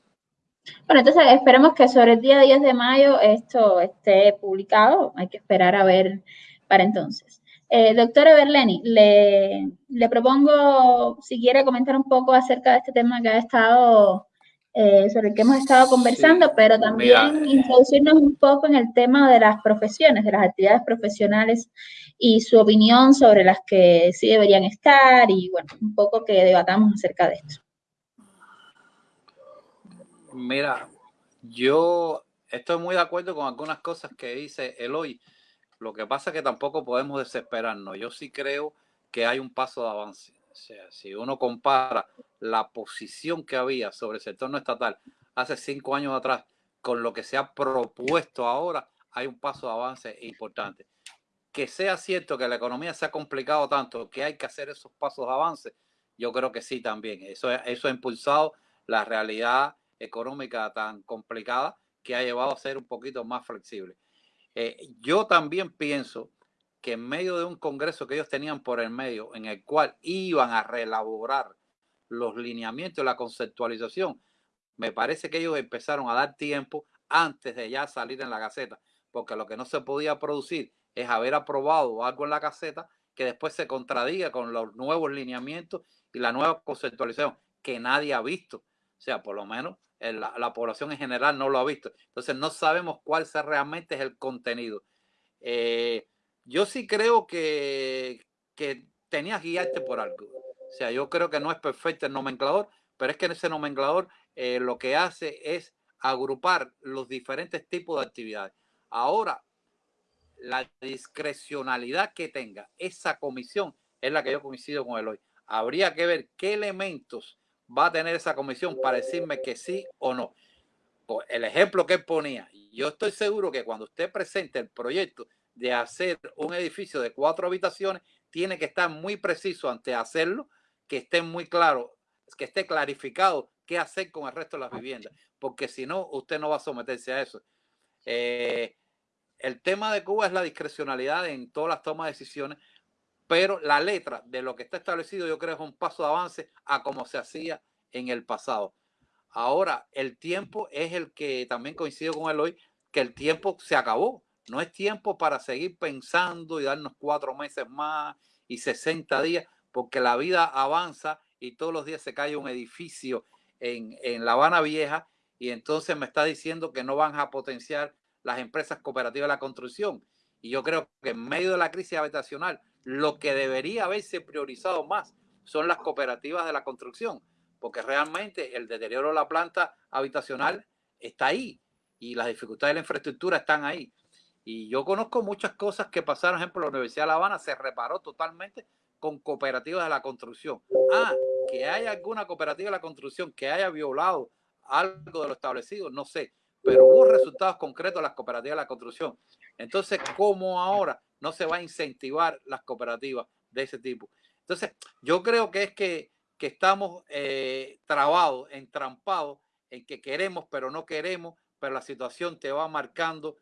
Bueno, entonces esperemos que sobre el día 10 de mayo esto esté publicado. Hay que esperar a ver para entonces. Eh, doctora Berleni, le, le, propongo si quiere comentar un poco acerca de este tema que ha estado, eh, sobre el que hemos estado conversando, pero también introducirnos un poco en el tema de las profesiones, de las actividades profesionales y su opinión sobre las que sí deberían estar y bueno, un poco que debatamos acerca de esto. Mira, yo estoy muy de acuerdo con algunas cosas que dice Eloy. Lo que pasa es que tampoco podemos desesperarnos. Yo sí creo que hay un paso de avance. O sea, si uno compara la posición que había sobre el sector no estatal hace cinco años atrás con lo que se ha propuesto ahora, hay un paso de avance importante. Que sea cierto que la economía se ha complicado tanto que hay que hacer esos pasos de avance, yo creo que sí también. Eso, eso ha impulsado la realidad económica tan complicada que ha llevado a ser un poquito más flexible. Eh, yo también pienso que en medio de un congreso que ellos tenían por el medio, en el cual iban a reelaborar los lineamientos, la conceptualización, me parece que ellos empezaron a dar tiempo antes de ya salir en la Gaceta, porque lo que no se podía producir es haber aprobado algo en la Gaceta que después se contradiga con los nuevos lineamientos y la nueva conceptualización que nadie ha visto. O sea, por lo menos la, población en general no lo ha visto. Entonces no sabemos cuál realmente es el contenido. Eh, yo sí creo que, que tenías que guiarte por algo. O sea, yo creo que no es perfecto el nomenclador, pero es que en ese nomenclador eh, lo que hace es agrupar los diferentes tipos de actividades. Ahora, la discrecionalidad que tenga esa comisión es la que yo coincido con él hoy. Habría que ver qué elementos va a tener esa comisión para decirme que sí o no. El ejemplo que ponía, yo estoy seguro que cuando usted presente el proyecto de hacer un edificio de cuatro habitaciones, tiene que estar muy preciso antes de hacerlo, que esté muy claro, que esté clarificado qué hacer con el resto de las viviendas, porque si no, usted no va a someterse a eso. Eh, el tema de Cuba es la discrecionalidad en todas las tomas de decisiones, pero la letra de lo que está establecido yo creo es un paso de avance a como se hacía en el pasado. Ahora, el tiempo es el que también coincido con él hoy, que el tiempo se acabó. No es tiempo para seguir pensando y darnos cuatro meses más y 60 días, porque la vida avanza y todos los días se cae un edificio en, en La Habana Vieja y entonces me está diciendo que no van a potenciar las empresas cooperativas de la construcción. Y yo creo que en medio de la crisis habitacional, lo que debería haberse priorizado más son las cooperativas de la construcción, porque realmente el deterioro de la planta habitacional está ahí y las dificultades de la infraestructura están ahí. Y yo conozco muchas cosas que pasaron, por ejemplo, la Universidad de La Habana se reparó totalmente con cooperativas de la construcción. Ah, que haya alguna cooperativa de la construcción que haya violado algo de lo establecido, no sé, pero hubo resultados concretos las cooperativas de la construcción. Entonces, ¿cómo ahora no se va a incentivar las cooperativas de ese tipo. Entonces, yo creo que es que, estamos eh, trabados, entrampados en que queremos, pero no queremos, pero la situación te va marcando.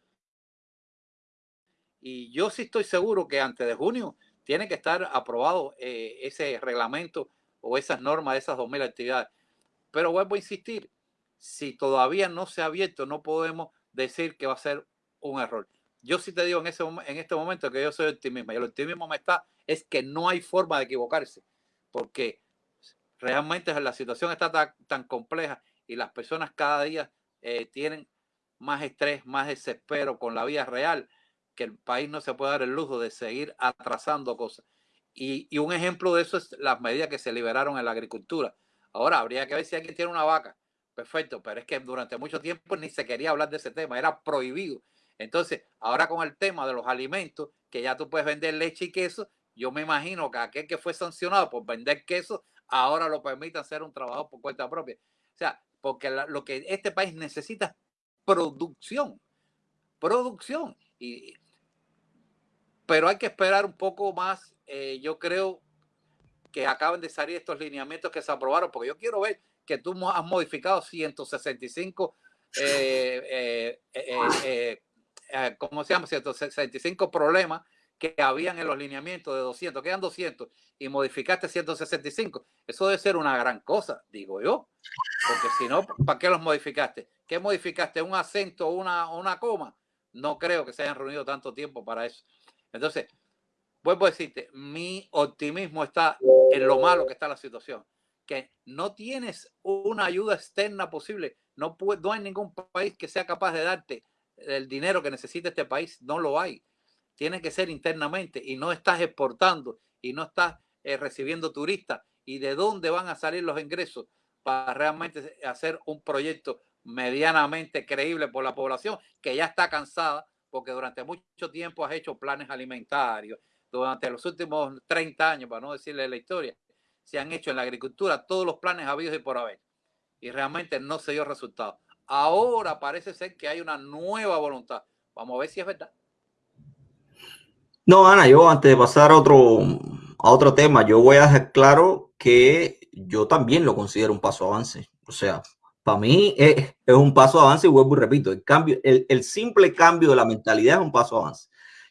Y yo sí estoy seguro que antes de junio tiene que estar aprobado eh, ese reglamento o esas normas de esas 2.000 actividades. Pero vuelvo a insistir, si todavía no se ha abierto, no podemos decir que va a ser un error yo sí te digo en, ese, en este momento que yo soy optimista y el optimismo me está, es que no hay forma de equivocarse, porque realmente la situación está tan, compleja y las personas cada día eh, tienen más estrés, más desespero con la vida real, que el país no se puede dar el lujo de seguir atrasando cosas. Y, y un ejemplo de eso es las medidas que se liberaron en la agricultura. Ahora habría que ver si alguien tiene una vaca. Perfecto, pero es que durante mucho tiempo ni se quería hablar de ese tema, era prohibido entonces, ahora con el tema de los alimentos, que ya tú puedes vender leche y queso, yo me imagino que aquel que fue sancionado por vender queso, ahora lo permite hacer un trabajo por cuenta propia. O sea, porque lo que este país necesita es producción, producción. Y, pero hay que esperar un poco más. Eh, yo creo que acaben de salir estos lineamientos que se aprobaron, porque yo quiero ver que tú has modificado 165 eh, eh, eh, ¿cómo se llama? 165 problemas que habían en los lineamientos de 200, quedan 200 y modificaste 165. Eso debe ser una gran cosa, digo yo, porque si no, ¿para qué los modificaste? ¿Qué modificaste? ¿Un acento o una, una coma? No creo que se hayan reunido tanto tiempo para eso. Entonces, vuelvo a decirte, mi optimismo está en lo malo que está la situación, no tienes una ayuda externa posible, no, puede, no hay ningún país que sea capaz de darte el dinero que necesita este país, no lo hay. Tiene que ser internamente y no estás exportando y no estás eh, recibiendo turistas. ¿Y de dónde van a salir los ingresos para realmente hacer un proyecto medianamente creíble por la población que ya está cansada porque durante mucho tiempo has hecho planes alimentarios, durante los últimos 30 años, para no decirle la historia, se han hecho en la agricultura todos los planes habidos y por haber. Y realmente no se dio resultado. Ahora parece ser que hay una nueva voluntad. Vamos a ver si es verdad. No, Ana, yo antes de pasar a otro, a otro tema, yo voy a dejar claro que yo también lo considero un paso avance. O sea, para mí es, un paso avance y vuelvo y repito, el, cambio, el, el simple cambio de la mentalidad es un paso avance.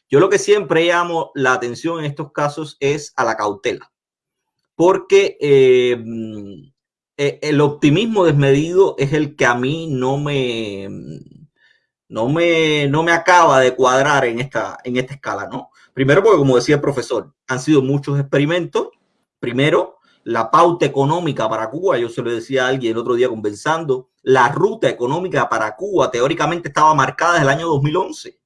Yo lo que siempre llamo la atención en estos casos es a la cautela, porque eh, eh, el optimismo desmedido es el que a mí no me, no me, no me acaba de cuadrar en esta, en esta escala, ¿no? Primero porque, como decía el profesor, han sido muchos experimentos. Primero, la pauta económica para Cuba, yo se lo decía a alguien el otro día conversando, la ruta económica para Cuba teóricamente estaba marcada desde el año 2011.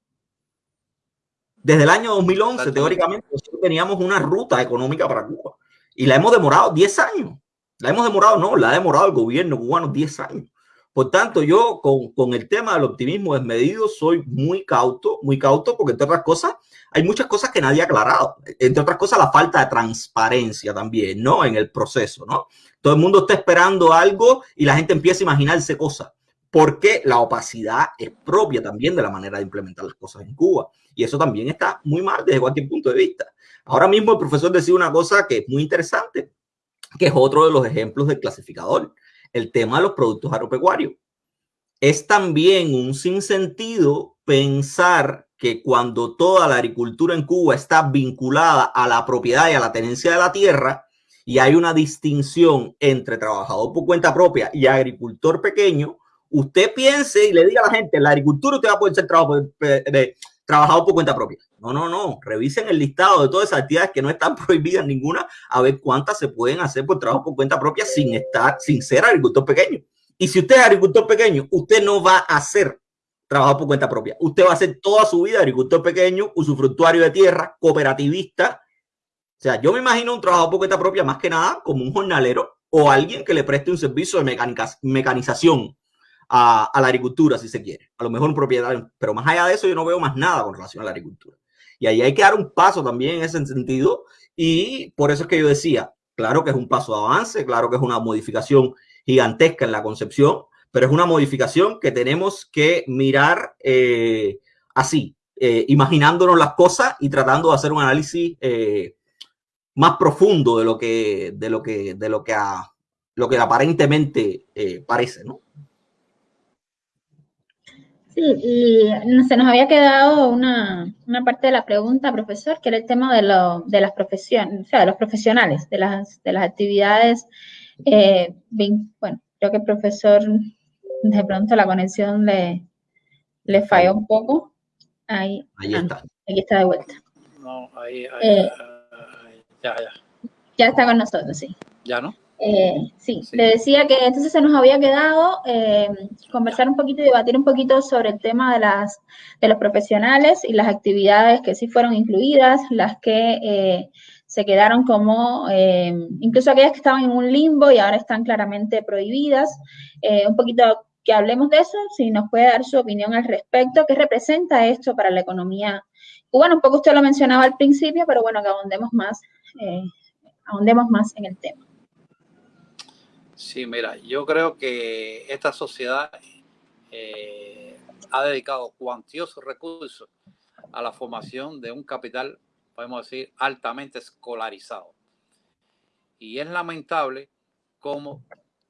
Desde el año 2011, teóricamente, teníamos una ruta económica para Cuba y la hemos demorado 10 años. La hemos demorado, no, la ha demorado el gobierno cubano 10 años. Por tanto, yo con, con, el tema del optimismo desmedido soy muy cauto, muy cauto, porque entre otras cosas, hay muchas cosas que nadie ha aclarado. Entre otras cosas, la falta de transparencia también, ¿no? En el proceso, ¿no? Todo el mundo está esperando algo y la gente empieza a imaginarse cosas porque la opacidad es propia también de la manera de implementar las cosas en Cuba. Y eso también está muy mal desde cualquier punto de vista. Ahora mismo el profesor decía una cosa que es muy interesante, que es otro de los ejemplos del clasificador, el tema de los productos agropecuarios. Es también un sinsentido pensar que cuando toda la agricultura en Cuba está vinculada a la propiedad y a la tenencia de la tierra, y hay una distinción entre trabajador por cuenta propia y agricultor pequeño, usted piense y le diga a la gente, en la agricultura usted va a poder ser trabajo, de, trabajador por cuenta propia. No, no, no. Revisen el listado de todas esas actividades que no están [LAUGHS] prohibidas ninguna, a ver cuántas se pueden hacer por trabajo por cuenta propia sin estar, sin ser agricultor pequeño. Y si usted es agricultor pequeño, usted no va a hacer trabajo por cuenta propia. Usted va a hacer toda su vida agricultor pequeño, usufructuario de tierra, cooperativista. O sea, yo me imagino un trabajo por cuenta propia más que nada como un jornalero o alguien que le preste un servicio de mecanización a, la agricultura, si se quiere. A lo mejor un propietario, pero más allá de eso yo no veo más nada con relación a la agricultura. Y ahí hay que dar un paso también en ese sentido. Y por eso es que yo decía, claro que es un paso de avance, claro que es una modificación gigantesca en la concepción, pero es una modificación que tenemos que mirar eh, así, eh, imaginándonos las cosas y tratando de hacer un análisis eh, más profundo de lo que, de lo que, de lo que, lo que aparentemente parece, ¿no? Sí, y se nos había quedado una, parte de la pregunta, profesor, que era el tema de, lo, de las profesiones, o sea, de los profesionales, de las, de las actividades. Eh, bueno, creo que el profesor, de pronto la conexión le, le falló un poco. Ahí, ahí ah, está. Aquí está de vuelta. No, ahí, ahí, eh, ya, ya. Ya está con nosotros, sí. Ya, ¿no? Eh, sí, le decía que entonces se nos había quedado eh, conversar un poquito y debatir un poquito sobre el tema de, las, de los profesionales y las actividades que sí fueron incluidas, las que eh, se quedaron como, incluso aquellas que estaban en un limbo y ahora están claramente prohibidas. un poquito que hablemos de eso, si nos puede dar su opinión al respecto, qué representa esto para la economía cubana. Un poco usted lo mencionaba al principio, pero bueno, que ahondemos más, ahondemos más en el tema. Sí, mira, yo creo que esta sociedad eh, ha dedicado cuantiosos recursos a la formación de un capital, podemos decir, altamente escolarizado. Y es lamentable cómo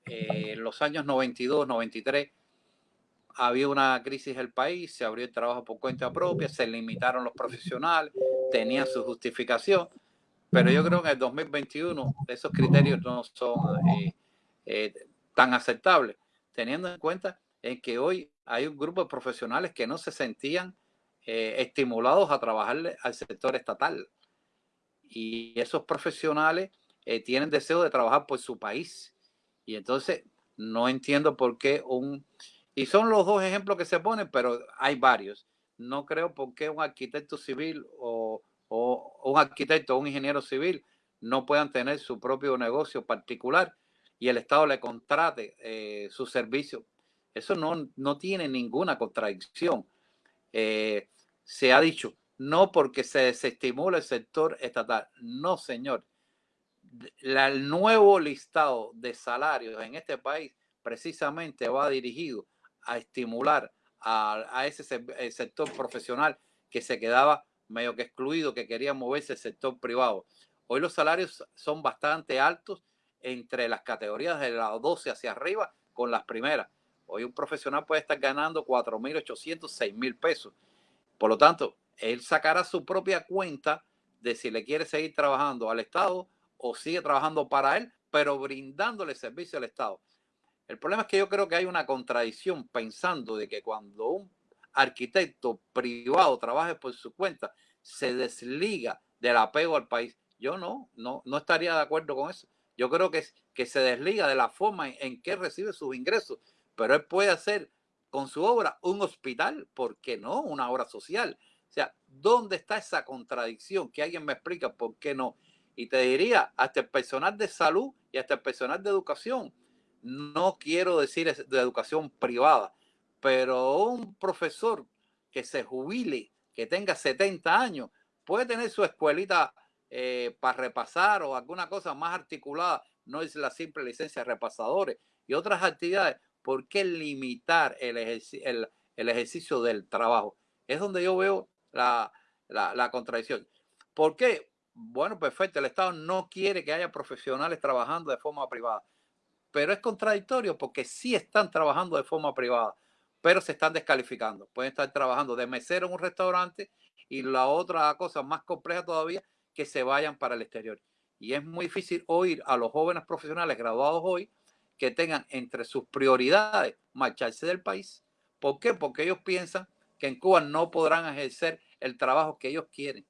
eh, en los años 92, 93 había una crisis en el país, se abrió el trabajo por cuenta propia, se limitaron los profesionales, tenían su justificación, pero yo creo que en el 2021 esos criterios no son... Eh, eh, tan aceptable, teniendo en cuenta en que hoy hay un grupo de profesionales que no se sentían eh, estimulados a trabajar al sector estatal. Y esos profesionales eh, tienen deseo de trabajar por su país. Y entonces no entiendo por qué un... Y son los dos ejemplos que se ponen, pero hay varios. No creo por qué un arquitecto civil o, o un arquitecto o un ingeniero civil no puedan tener su propio negocio particular y el Estado le contrate eh, su servicio. Eso no, no tiene ninguna contradicción. Eh, se ha dicho, no porque se desestimula el sector estatal. No, señor. el nuevo listado de salarios en este país precisamente va dirigido a estimular a, ese sector profesional que se quedaba medio que excluido, que quería moverse el sector privado. Hoy los salarios son bastante altos entre las categorías de la 12 hacia arriba con las primeras. Hoy un profesional puede estar ganando 4.800, 6.000 pesos. Por lo tanto, él sacará su propia cuenta de si le quiere seguir trabajando al Estado o sigue trabajando para él, pero brindándole servicio al Estado. El problema es que yo creo que hay una contradicción pensando de que cuando un arquitecto privado trabaje por su cuenta, se desliga del apego al país. Yo no, no, no estaría de acuerdo con eso. Yo creo que, que se desliga de la forma en, en que recibe sus ingresos, pero él puede hacer con su obra un hospital, ¿por qué no? Una obra social. O sea, ¿dónde está esa contradicción? Que alguien me explica por qué no. Y te diría, hasta el personal de salud y hasta el personal de educación, no quiero decir de educación privada, pero un profesor que se jubile, que tenga 70 años, puede tener su escuelita eh, para repasar o alguna cosa más articulada, no es la simple licencia de repasadores y otras actividades, ¿por qué limitar el, ejercicio del trabajo? Es donde yo veo la, la contradicción. ¿Por qué? Bueno, perfecto, el Estado no quiere que haya profesionales trabajando de forma privada, pero es contradictorio porque sí están trabajando de forma privada, pero se están descalificando. Pueden estar trabajando de mesero en un restaurante y la otra cosa más compleja todavía, que se vayan para el exterior. Y es muy difícil oír a los jóvenes profesionales graduados hoy que tengan entre sus prioridades marcharse del país. ¿Por qué? Porque ellos piensan que en Cuba no podrán ejercer el trabajo que ellos quieren.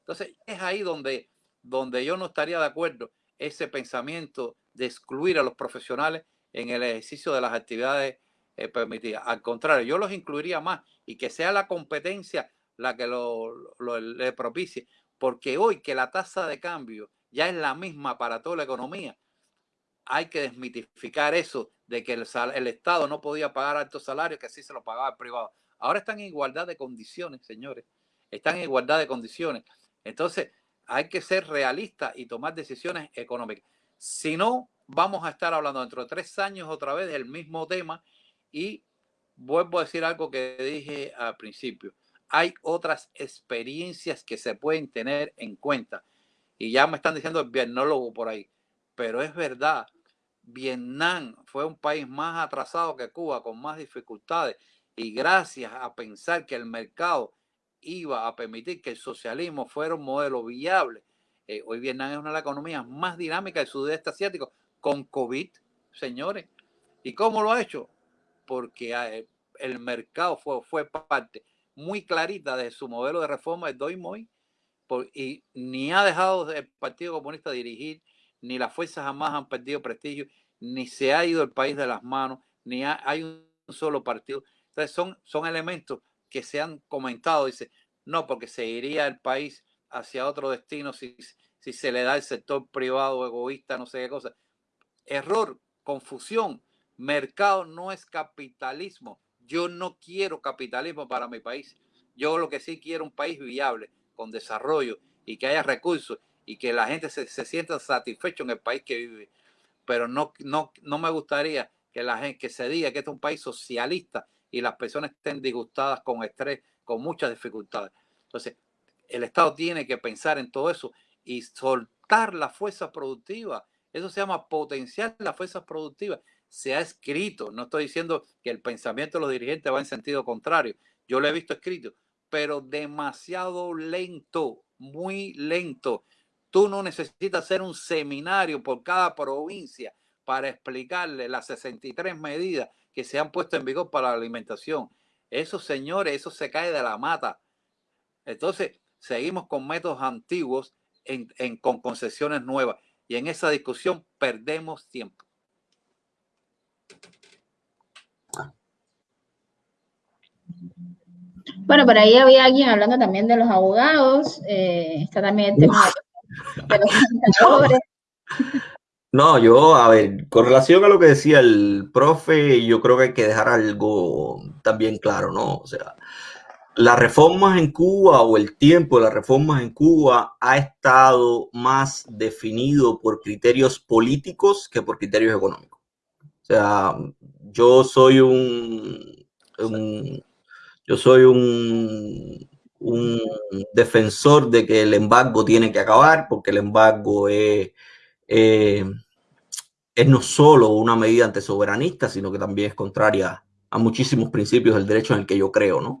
Entonces, es ahí donde, donde yo no estaría de acuerdo ese pensamiento de excluir a los profesionales en el ejercicio de las actividades eh, permitidas. Al contrario, yo los incluiría más y que sea la competencia la que lo, le propicie, porque hoy que la tasa de cambio ya es la misma para toda la economía, hay que desmitificar eso de que el, Estado no podía pagar altos salarios, que así se lo pagaba el privado. Ahora están en igualdad de condiciones, señores. Están en igualdad de condiciones. Entonces, hay que ser realistas y tomar decisiones económicas. Si no, vamos a estar hablando dentro de tres años otra vez del mismo tema y vuelvo a decir algo que dije al principio. Hay otras experiencias que se pueden tener en cuenta. Y ya me están diciendo el vietnólogo por ahí. Pero es verdad, Vietnam fue un país más atrasado que Cuba, con más dificultades. Y gracias a pensar que el mercado iba a permitir que el socialismo fuera un modelo viable, eh, hoy Vietnam es una de las economías más dinámicas del sudeste asiático con COVID, señores. ¿Y cómo lo ha hecho? Porque ah, eh, el mercado fue, fue parte muy clarita de su modelo de reforma de Doi Moi y ni ha dejado el Partido Comunista dirigir ni las fuerzas jamás han perdido prestigio, ni se ha ido el país de las manos, ni hay un solo partido. Entonces son, son elementos que se han comentado, dice, no, porque se iría el país hacia otro destino si, si se le da el sector privado egoísta, no sé qué cosa. Error, confusión. Mercado no es capitalismo. Yo no quiero capitalismo para mi país. Yo lo que sí quiero un país viable, con desarrollo y que haya recursos y que la gente se, sienta satisfecho en el país que vive. Pero no, no, no me gustaría que la gente que se diga que este es un país socialista y las personas estén disgustadas con estrés, con muchas dificultades. Entonces, el Estado tiene que pensar en todo eso y soltar la fuerza productiva. Eso se llama potenciar la fuerza productiva. Se ha escrito, no estoy diciendo que el pensamiento de los dirigentes va en sentido contrario. Yo lo he visto escrito, pero demasiado lento, muy lento. Tú no necesitas hacer un seminario por cada provincia para explicarle las 63 medidas que se han puesto en vigor para la alimentación. Esos señores, eso se cae de la mata. Entonces, seguimos con métodos antiguos con concesiones nuevas. Y en esa discusión perdemos tiempo. Bueno, por ahí había alguien hablando también de los abogados. Eh, está también el tema de los contadores. [LAUGHS] No, yo, a ver, con relación a lo que decía el profe, yo creo que hay que dejar algo también claro, ¿no? O sea, las reformas en Cuba o el tiempo de las reformas en Cuba ha estado más definido por criterios políticos que por criterios económicos. O sea, yo soy un, yo soy un, defensor de que el embargo tiene que acabar porque el embargo es eh, es no solo una medida antisoberanista, sino que también es contraria a muchísimos principios del derecho en el que yo creo, ¿no?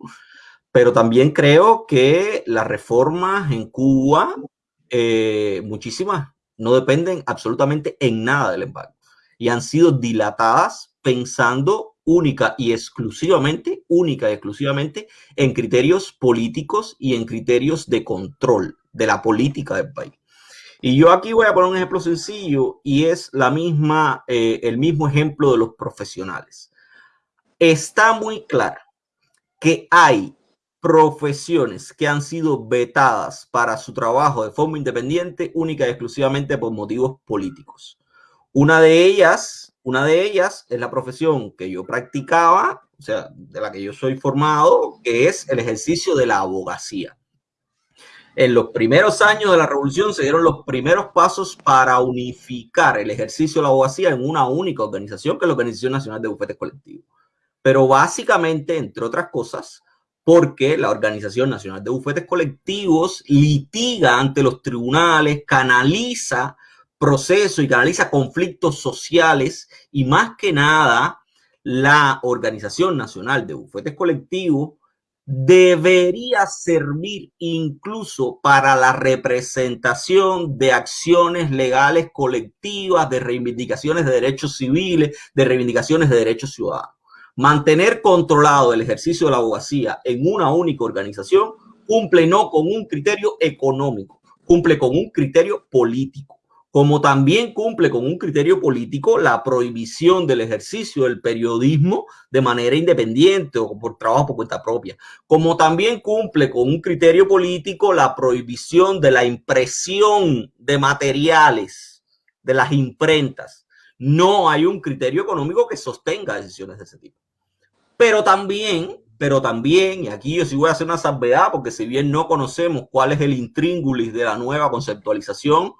Pero también creo que las reformas en Cuba, eh, muchísimas, no dependen absolutamente en nada del embargo y han sido dilatadas pensando única y exclusivamente, única y exclusivamente en criterios políticos y en criterios de control de la política del país. Y yo aquí voy a poner un ejemplo sencillo y es la misma, eh, el mismo ejemplo de los profesionales. Está muy claro que hay profesiones que han sido vetadas para su trabajo de forma independiente única y exclusivamente por motivos políticos. Una de ellas, una de ellas es la profesión que yo practicaba, o sea, de la que yo soy formado, que es el ejercicio de la abogacía. En los primeros años de la revolución se dieron los primeros pasos para unificar el ejercicio de la abogacía en una única organización, que es la Organización Nacional de Bufetes Colectivos. Pero básicamente, entre otras cosas, porque la Organización Nacional de Bufetes Colectivos litiga ante los tribunales, canaliza procesos y canaliza conflictos sociales y más que nada, la Organización Nacional de Bufetes Colectivos debería servir incluso para la representación de acciones legales colectivas, de reivindicaciones de derechos civiles, de reivindicaciones de derechos ciudadanos. Mantener controlado el ejercicio de la abogacía en una única organización cumple no con un criterio económico, cumple con un criterio político como también cumple con un criterio político la prohibición del ejercicio del periodismo de manera independiente o por trabajo por cuenta propia, como también cumple con un criterio político la prohibición de la impresión de materiales de las imprentas. No hay un criterio económico que sostenga decisiones de ese tipo. Pero también, pero también, y aquí yo sí voy a hacer una salvedad, porque si bien no conocemos cuál es el intríngulis de la nueva conceptualización,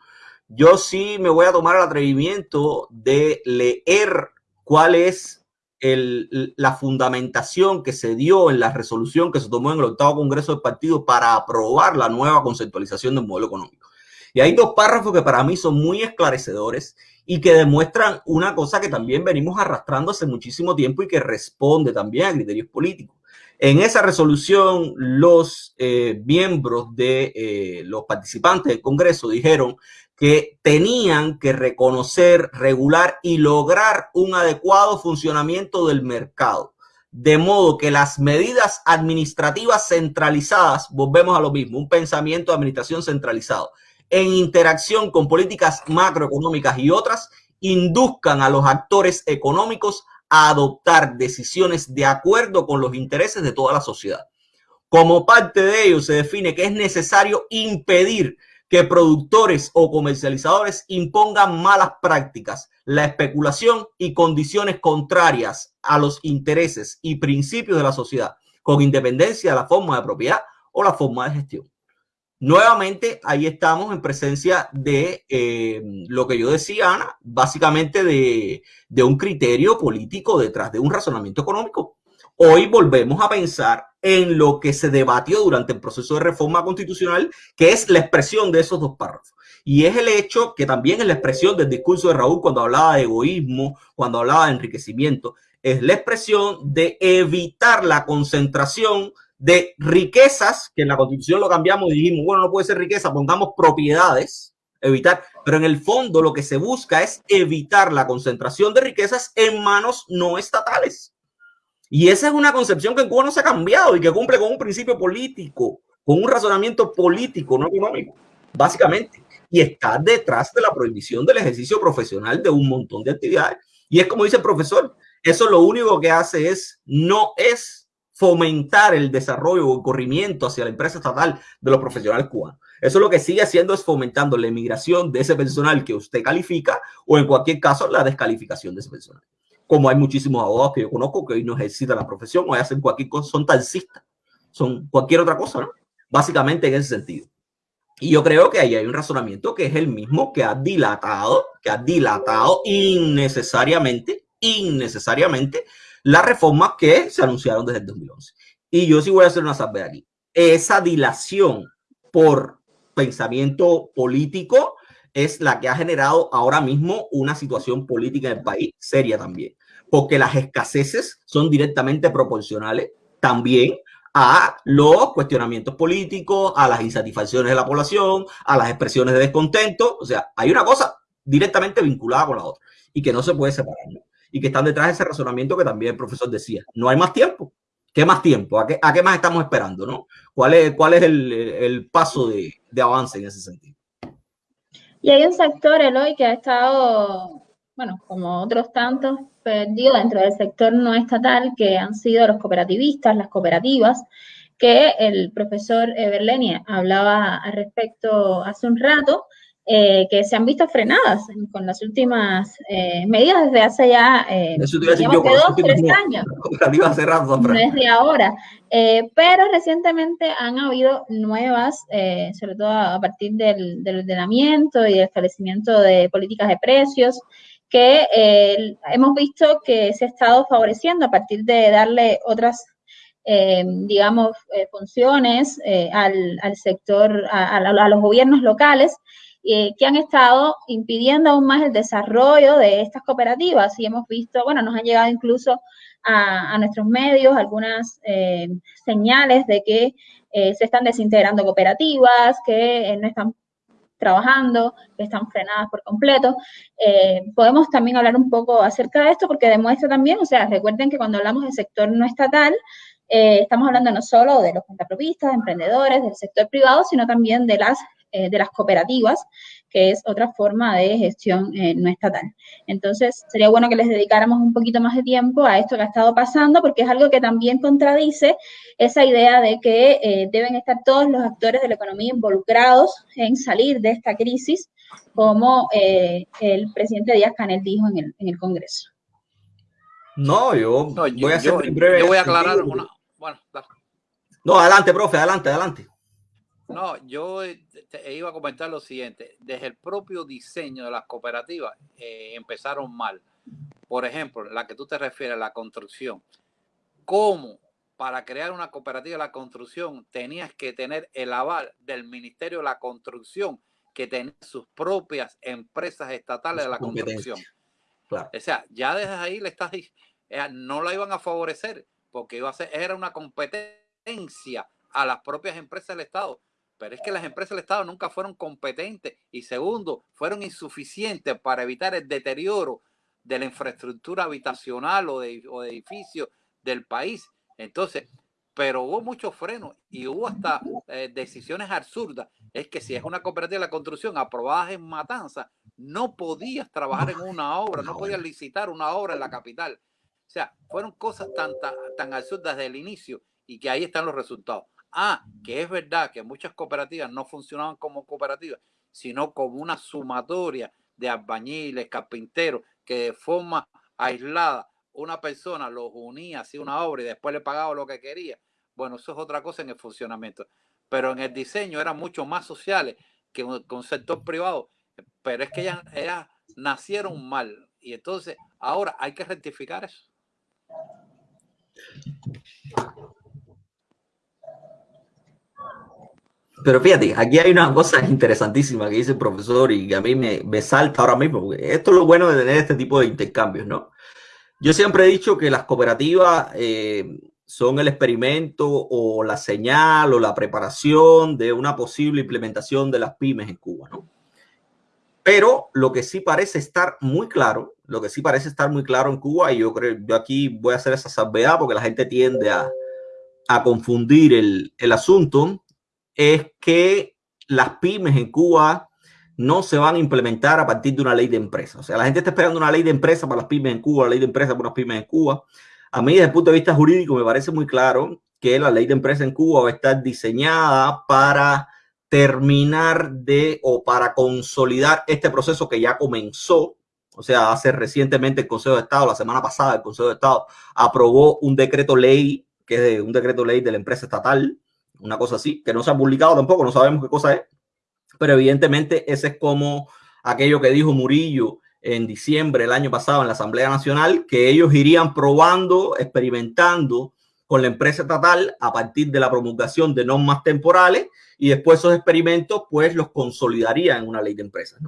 yo sí me voy a tomar el atrevimiento de leer cuál es la fundamentación que se dio en la resolución que se tomó en el octavo Congreso del Partido para aprobar la nueva conceptualización del modelo económico. Y hay dos párrafos que para mí son muy esclarecedores y que demuestran una cosa que también venimos arrastrando hace muchísimo tiempo y que responde también a criterios políticos. En esa resolución, los eh, miembros de eh, los participantes del Congreso dijeron que tenían que reconocer, regular y lograr un adecuado funcionamiento del mercado. De modo que las medidas administrativas centralizadas, volvemos a lo mismo, un pensamiento de administración centralizado, en interacción con políticas macroeconómicas y otras, induzcan a los actores económicos a adoptar decisiones de acuerdo con los intereses de toda la sociedad. Como parte de ello, se define que es necesario impedir que productores o comercializadores impongan malas prácticas, la especulación y condiciones contrarias a los intereses y principios de la sociedad, con independencia de la forma de propiedad o la forma de gestión. Nuevamente, ahí estamos en presencia de eh, lo que yo decía, Ana, básicamente de, de un criterio político detrás de un razonamiento económico. Hoy volvemos a pensar en lo que se debatió durante el proceso de reforma constitucional, que es la expresión de esos dos párrafos. Y es el hecho que también es la expresión del discurso de Raúl cuando hablaba de egoísmo, cuando hablaba de enriquecimiento, es la expresión de evitar la concentración de riquezas, que en la constitución lo cambiamos y dijimos, bueno, no puede ser riqueza, pongamos propiedades, evitar, pero en el fondo lo que se busca es evitar la concentración de riquezas en manos no estatales. Y esa es una concepción que en Cuba no se ha cambiado y que cumple con un principio político, con un razonamiento político, no económico, básicamente. Y está detrás de la prohibición del ejercicio profesional de un montón de actividades. Y es como dice el profesor, eso lo único que hace es, no es fomentar el desarrollo o el corrimiento hacia la empresa estatal de los profesionales cubanos. Eso lo que sigue haciendo es fomentando la emigración de ese personal que usted califica o en cualquier caso la descalificación de ese personal. Como hay muchísimos abogados que yo conozco que hoy no ejercitan la profesión o hacen cualquier cosa, son taxistas, son cualquier otra cosa, ¿no? Básicamente en ese sentido. Y yo creo que ahí hay un razonamiento que es el mismo que ha dilatado, que ha dilatado innecesariamente, innecesariamente las reformas que se anunciaron desde el 2011. Y yo sí voy a hacer una salvedad aquí. Esa dilación por pensamiento político es la que ha generado ahora mismo una situación política en el país seria también, porque las escaseces son directamente proporcionales también a los cuestionamientos políticos, a las insatisfacciones de la población, a las expresiones de descontento. O sea, hay una cosa directamente vinculada con la otra y que no se puede separar. Y que están detrás de ese razonamiento que también el profesor decía. No hay más tiempo. ¿Qué más tiempo? ¿A qué, a qué más estamos esperando? ¿no? ¿Cuál es, cuál es el, el paso de, de avance en ese sentido. Y hay un sector, Eloy, que ha estado, bueno, como otros tantos, perdido dentro del sector no estatal, que han sido los cooperativistas, las cooperativas, que el profesor Berleni hablaba al respecto hace un rato, eh, que se han visto frenadas con las últimas eh, medidas desde hace ya eh, dos, tres años. [LAUGHS] no es de ahora. Eh, pero recientemente han habido nuevas, sobre todo a partir del, del, ordenamiento y del establecimiento de políticas de precios, que hemos visto que se ha estado favoreciendo a partir de darle otras digamos, funciones al, al, sector, a, a, los gobiernos locales eh, que han estado impidiendo aún más el desarrollo de estas cooperativas. Y hemos visto, bueno, nos han llegado incluso a, nuestros medios algunas eh, señales de que eh, se están desintegrando cooperativas, que no están trabajando, que están frenadas por completo. podemos también hablar un poco acerca de esto porque demuestra también, o sea, recuerden que cuando hablamos del sector no estatal, estamos hablando no solo de los contrapropistas, emprendedores, del sector privado, sino también de las eh, de las cooperativas, que es otra forma de gestión eh, no estatal. Entonces, sería bueno que les dedicáramos un poquito más de tiempo a esto que ha estado pasando, porque es algo que también contradice esa idea de que eh, deben estar todos los actores de la economía involucrados en salir de esta crisis, como el presidente Díaz Canel dijo en el, en el Congreso. No, yo, voy a ser breve. Yo voy a aclarar una. Bueno, No, adelante, profe, adelante, adelante. No, yo eh, iba a comentar lo siguiente. Desde el propio diseño de las cooperativas eh, empezaron mal. Por ejemplo, la que tú te refieres, la construcción. ¿Cómo para crear una cooperativa de la construcción tenías que tener el aval del Ministerio de la Construcción, que tenía sus propias empresas estatales de la construcción? O sea, ya desde ahí le estás eh, no la iban a favorecer porque iba a ser, era una competencia a las propias empresas del Estado. Pero es que las empresas del Estado nunca fueron competentes y segundo, fueron insuficientes para evitar el deterioro de la infraestructura habitacional o de, edificios del país. Entonces, pero hubo muchos frenos y hubo hasta eh, decisiones absurdas. Es que si es una cooperativa de la construcción aprobada en Matanza, no podías trabajar en una [LAUGHS] obra, no podías licitar una obra en la capital. O sea, fueron cosas tan, tan, tan absurdas desde el inicio y que ahí están los resultados. Ah, que es verdad que muchas cooperativas no funcionaban como cooperativas, sino como una sumatoria de albañiles, carpinteros, que de forma aislada una persona los unía, hacía una obra y después le pagaba lo que quería. Bueno, eso es otra cosa en el funcionamiento. Pero en el diseño eran mucho más sociales que con sector privado. Pero es que ellas, ellas nacieron mal. Y entonces ahora hay que rectificar eso. Pero fíjate, aquí hay una cosa interesantísima que dice el profesor y que a mí me, me salta ahora mismo, porque esto es lo bueno de tener este tipo de intercambios, ¿no? Yo siempre he dicho que las cooperativas eh, son el experimento o la señal o la preparación de una posible implementación de las pymes en Cuba, ¿no? Pero lo que sí parece estar muy claro lo que sí parece estar muy claro en Cuba, y yo creo, yo aquí voy a hacer esa salvedad porque la gente tiende a, a confundir el, el asunto, es que las pymes en Cuba no se van a implementar a partir de una ley de empresa. O sea, la gente está esperando una ley de empresa para las pymes en Cuba, la ley de empresa para las pymes en Cuba. A mí, desde el punto de vista jurídico, me parece muy claro que la ley de empresa en Cuba va a estar diseñada para terminar de o para consolidar este proceso que ya comenzó. O sea, hace recientemente el Consejo de Estado, la semana pasada el Consejo de Estado aprobó un decreto ley, que es un decreto ley de la empresa estatal, una cosa así, que no se ha publicado tampoco, no sabemos qué cosa es, pero evidentemente ese es como aquello que dijo Murillo en diciembre del año pasado en la Asamblea Nacional, que ellos irían probando, experimentando con la empresa estatal a partir de la promulgación de normas temporales y después esos experimentos pues los consolidarían en una ley de empresas.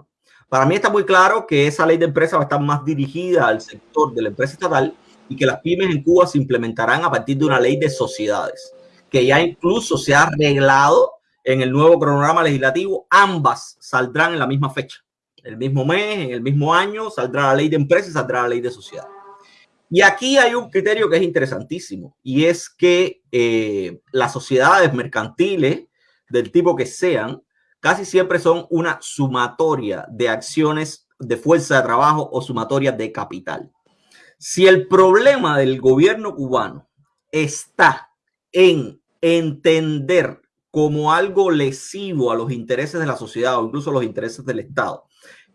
Para mí está muy claro que esa ley de empresas va a estar más dirigida al sector de la empresa estatal y que las pymes en Cuba se implementarán a partir de una ley de sociedades, que ya incluso se ha arreglado en el nuevo cronograma legislativo, ambas saldrán en la misma fecha. El mismo mes, en el mismo año, saldrá la ley de empresas saldrá la ley de sociedad. Y aquí hay un criterio que es interesantísimo y es que eh, las sociedades mercantiles, del tipo que sean, casi siempre son una sumatoria de acciones de fuerza de trabajo o sumatoria de capital. Si el problema del gobierno cubano está en entender como algo lesivo a los intereses de la sociedad o incluso a los intereses del Estado.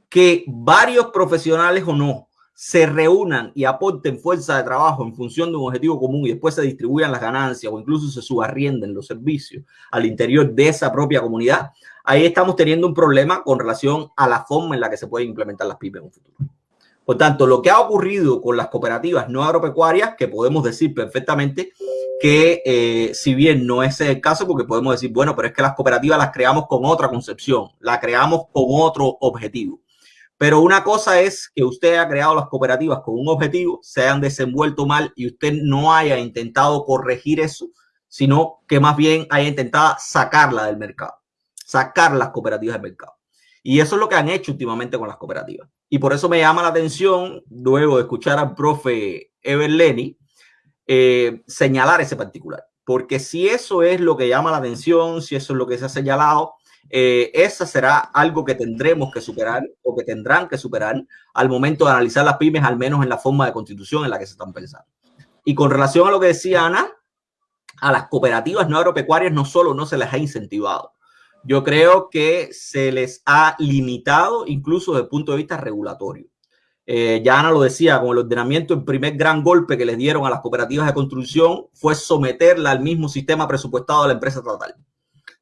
Que varios profesionales o no se reúnan y aporten fuerza de trabajo en función de un objetivo común y después se distribuyan las ganancias o incluso se subarrienden los servicios al interior de esa propia comunidad, ahí estamos teniendo un problema con relación a la forma en la que se pueden implementar las pymes en un futuro. Por tanto, lo que ha ocurrido con las cooperativas no agropecuarias, que podemos decir perfectamente que eh, si bien no es el caso, porque podemos decir, bueno, pero es que las cooperativas las creamos con otra concepción, la creamos con otro objetivo. Pero una cosa es que usted ha creado las cooperativas con un objetivo, se hayan desenvuelto mal y usted no haya intentado corregir eso, sino que más bien haya intentado sacarla del mercado, sacar las cooperativas del mercado. Y eso es lo que han hecho últimamente con las cooperativas. Y por eso me llama la atención, luego de escuchar al profe Ever Lenny, eh, señalar ese particular. Porque si eso es lo que llama la atención, si eso es lo que se ha señalado, eh, esa será algo que tendremos que superar o que tendrán que superar al momento de analizar las pymes, al menos en la forma de constitución en la que se están pensando. Y con relación a lo que decía Ana, a las cooperativas no agropecuarias no solo no se les ha incentivado, yo creo que se les ha limitado incluso desde el punto de vista regulatorio. Eh, ya Ana lo decía, con el ordenamiento, el primer gran golpe que les dieron a las cooperativas de construcción fue someterla al mismo sistema presupuestado de la empresa estatal.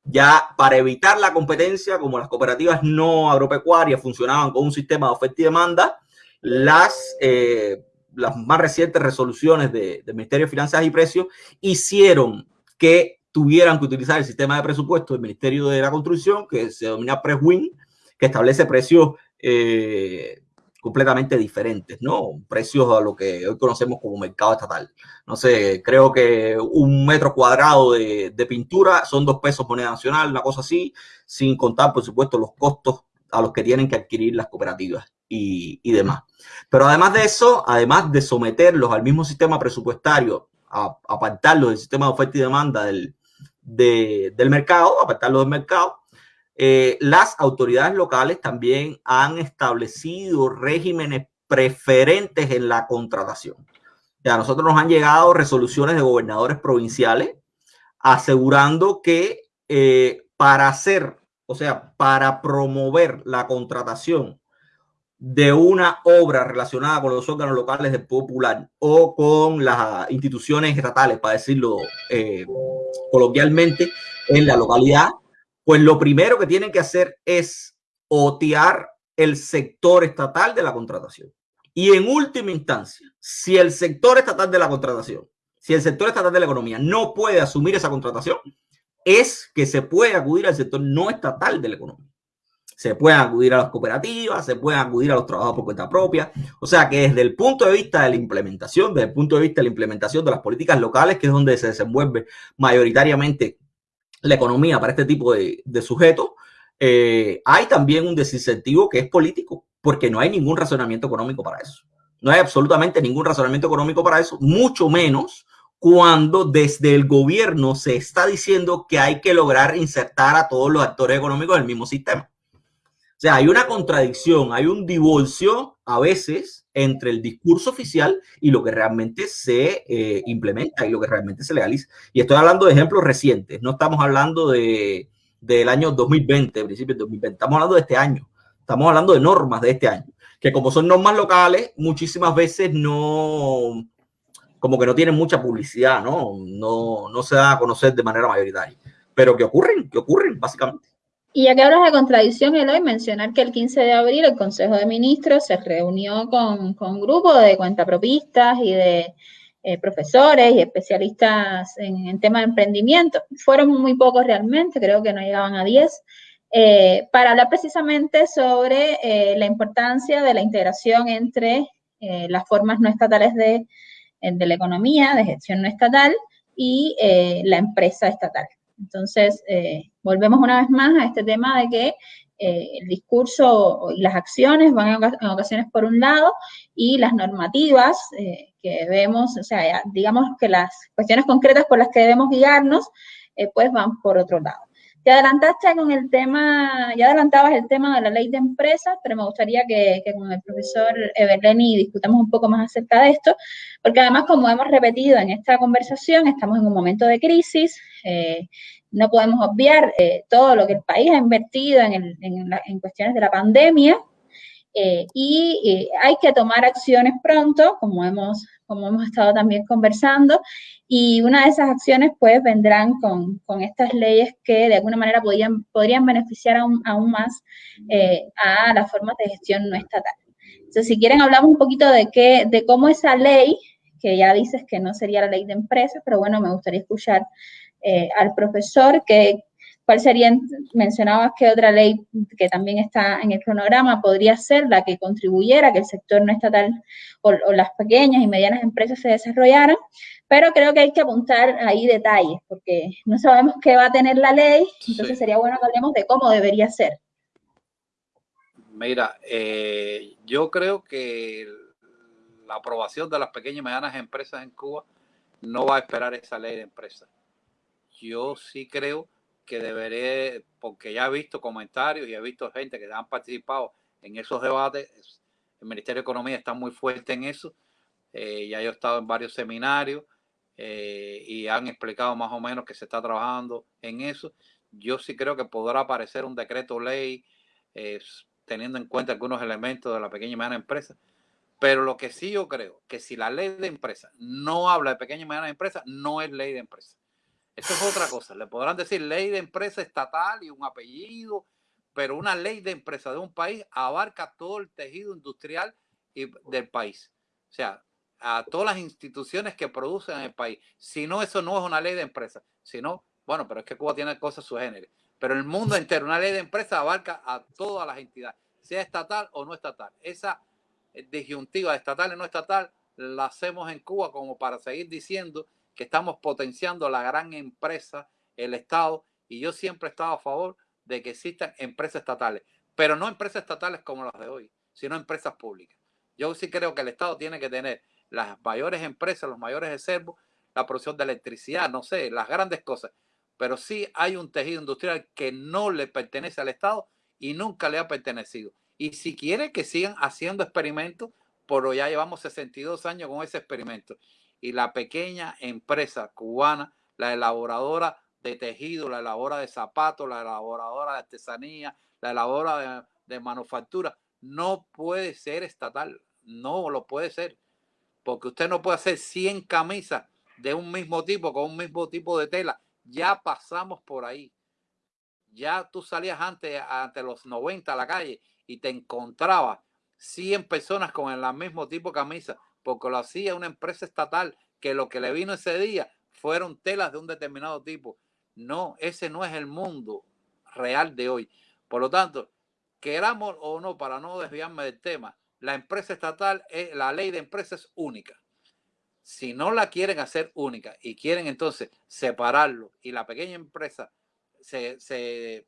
Ya para evitar la competencia, como las cooperativas no agropecuarias funcionaban con un sistema de oferta y demanda, las, eh, las más recientes resoluciones del Ministerio de Finanzas y Precios hicieron que tuvieran que utilizar el sistema de presupuesto del Ministerio de la Construcción, que se denomina PRESWIN, que establece precios eh, completamente diferentes, ¿no? Precios a lo que hoy conocemos como mercado estatal. No sé, creo que un metro cuadrado de, pintura son dos pesos moneda nacional, una cosa así, sin contar, por supuesto, los costos a los que tienen que adquirir las cooperativas y, demás. Pero además de eso, además de someterlos al mismo sistema presupuestario, a, apartarlos del sistema de oferta y demanda del, del mercado, apartarlos del mercado, eh, las autoridades locales también han establecido regímenes preferentes en la contratación. Ya a nosotros nos han llegado resoluciones de gobernadores provinciales asegurando que eh, para hacer, o sea, para promover la contratación de una obra relacionada con los órganos locales de popular o con las instituciones estatales, para decirlo eh, coloquialmente, en la localidad, pues lo primero que tienen que hacer es otear el sector estatal de la contratación. Y en última instancia, si el sector estatal de la contratación, si el sector estatal de la economía no puede asumir esa contratación, es que se puede acudir al sector no estatal de la economía. Se puede acudir a las cooperativas, se puede acudir a los trabajos por cuenta propia. O sea que desde el punto de vista de la implementación, desde el punto de vista de la implementación de las políticas locales, que es donde se desenvuelve mayoritariamente la economía para este tipo de, sujetos, eh, hay también un desincentivo que es político, porque no hay ningún razonamiento económico para eso. No hay absolutamente ningún razonamiento económico para eso, mucho menos cuando desde el gobierno se está diciendo que hay que lograr insertar a todos los actores económicos en el mismo sistema. O sea, hay una contradicción, hay un divorcio a veces entre el discurso oficial y lo que realmente se eh, implementa y lo que realmente se legaliza. Y estoy hablando de ejemplos recientes, no estamos hablando de, del año 2020, principios de 2020, estamos hablando de este año, estamos hablando de normas de este año, que como son normas locales, muchísimas veces no, como que no tienen mucha publicidad, ¿no? No, no se da a conocer de manera mayoritaria, pero que ocurren, que ocurren básicamente. Y ya que hablas de contradicción, Eloy, mencionar que el 15 de abril el Consejo de Ministros se reunió con, con un grupo de cuentapropistas y de eh, profesores y especialistas en, en temas de emprendimiento. Fueron muy pocos realmente, creo que no llegaban a 10, eh, para hablar precisamente sobre eh, la importancia de la integración entre las formas no estatales de de la economía, de gestión no estatal y la empresa estatal. Entonces, eh, volvemos una vez más a este tema de que eh, el discurso y las acciones van en ocasiones por un lado y las normativas que vemos, o sea, digamos que las cuestiones concretas por las que debemos guiarnos, pues van por otro lado. Te adelantaste con el tema, ya adelantabas el tema de la ley de empresas, pero me gustaría que, con el profesor Everleni discutamos un poco más acerca de esto, porque además, como hemos repetido en esta conversación, estamos en un momento de crisis, eh, no podemos obviar eh, todo lo que el país ha invertido en, en cuestiones de la pandemia, eh, y hay que tomar acciones pronto, como hemos, como hemos estado también conversando, y una de esas acciones pues vendrán con, con estas leyes que de alguna manera podrían, podrían beneficiar aún, aún más eh, a las formas de gestión no estatal. Entonces, si quieren, hablamos un poquito de, qué, de cómo esa ley, que ya dices que no sería la ley de empresas, pero bueno, me gustaría escuchar eh, al profesor que, ¿Cuál sería, mencionabas que otra ley que también está en el cronograma podría ser la que contribuyera a que el sector no estatal o, las pequeñas y medianas empresas se desarrollaran? Pero creo que hay que apuntar ahí detalles, porque no sabemos qué va a tener la ley, entonces sería bueno que hablemos de cómo debería ser. Mira, eh, yo creo que la aprobación de las pequeñas y medianas empresas en Cuba no va a esperar esa ley de empresas. Yo sí creo que deberé, porque ya he visto comentarios y he visto gente que han participado en esos debates, el Ministerio de Economía está muy fuerte en eso, eh, ya yo he estado en varios seminarios eh, y han explicado más o menos que se está trabajando en eso. Yo sí creo que podrá aparecer un decreto ley eh, teniendo en cuenta algunos elementos de la pequeña y mediana empresa. Pero lo que sí yo creo, que si la ley de empresa no habla de pequeña y mediana empresa, no es ley de empresa. Eso es otra cosa. Le podrán decir ley de empresa estatal y un apellido, pero una ley de empresa de un país abarca todo el tejido industrial y del país. O sea, a todas las instituciones que producen en el país. Si no, eso no es una ley de empresa. Si no, bueno, pero es que Cuba tiene cosas género. Pero el mundo entero, una ley de empresa abarca a todas las entidades, sea estatal o no estatal. Esa disyuntiva estatal y no estatal la hacemos en Cuba como para seguir diciendo que estamos potenciando la gran empresa, el Estado, y yo siempre he estado a favor de que existan empresas estatales, pero no empresas estatales como las de hoy, sino empresas públicas. Yo sí creo que el Estado tiene que tener las mayores empresas, los mayores reservos, la producción de electricidad, no sé, las grandes cosas, pero sí hay un tejido industrial que no le pertenece al Estado y nunca le ha pertenecido. Y si quiere que sigan haciendo experimentos, por ya llevamos 62 años con ese experimento y la pequeña empresa cubana, la elaboradora de tejido, la elaboradora de zapatos, la elaboradora de artesanía, la elaboradora de, manufactura, no puede ser estatal, no lo puede ser, porque usted no puede hacer 100 camisas de un mismo tipo, con un mismo tipo de tela. Ya pasamos por ahí. Ya tú salías antes, ante los 90 a la calle y te encontrabas 100 personas con el mismo tipo de camisa porque lo hacía una empresa estatal que lo que le vino ese día fueron telas de un determinado tipo. No, ese no es el mundo real de hoy. Por lo tanto, queramos o no, para no desviarme del tema, la empresa estatal, es, la ley de empresas es única. Si no la quieren hacer única y quieren entonces separarlo y la pequeña empresa se, se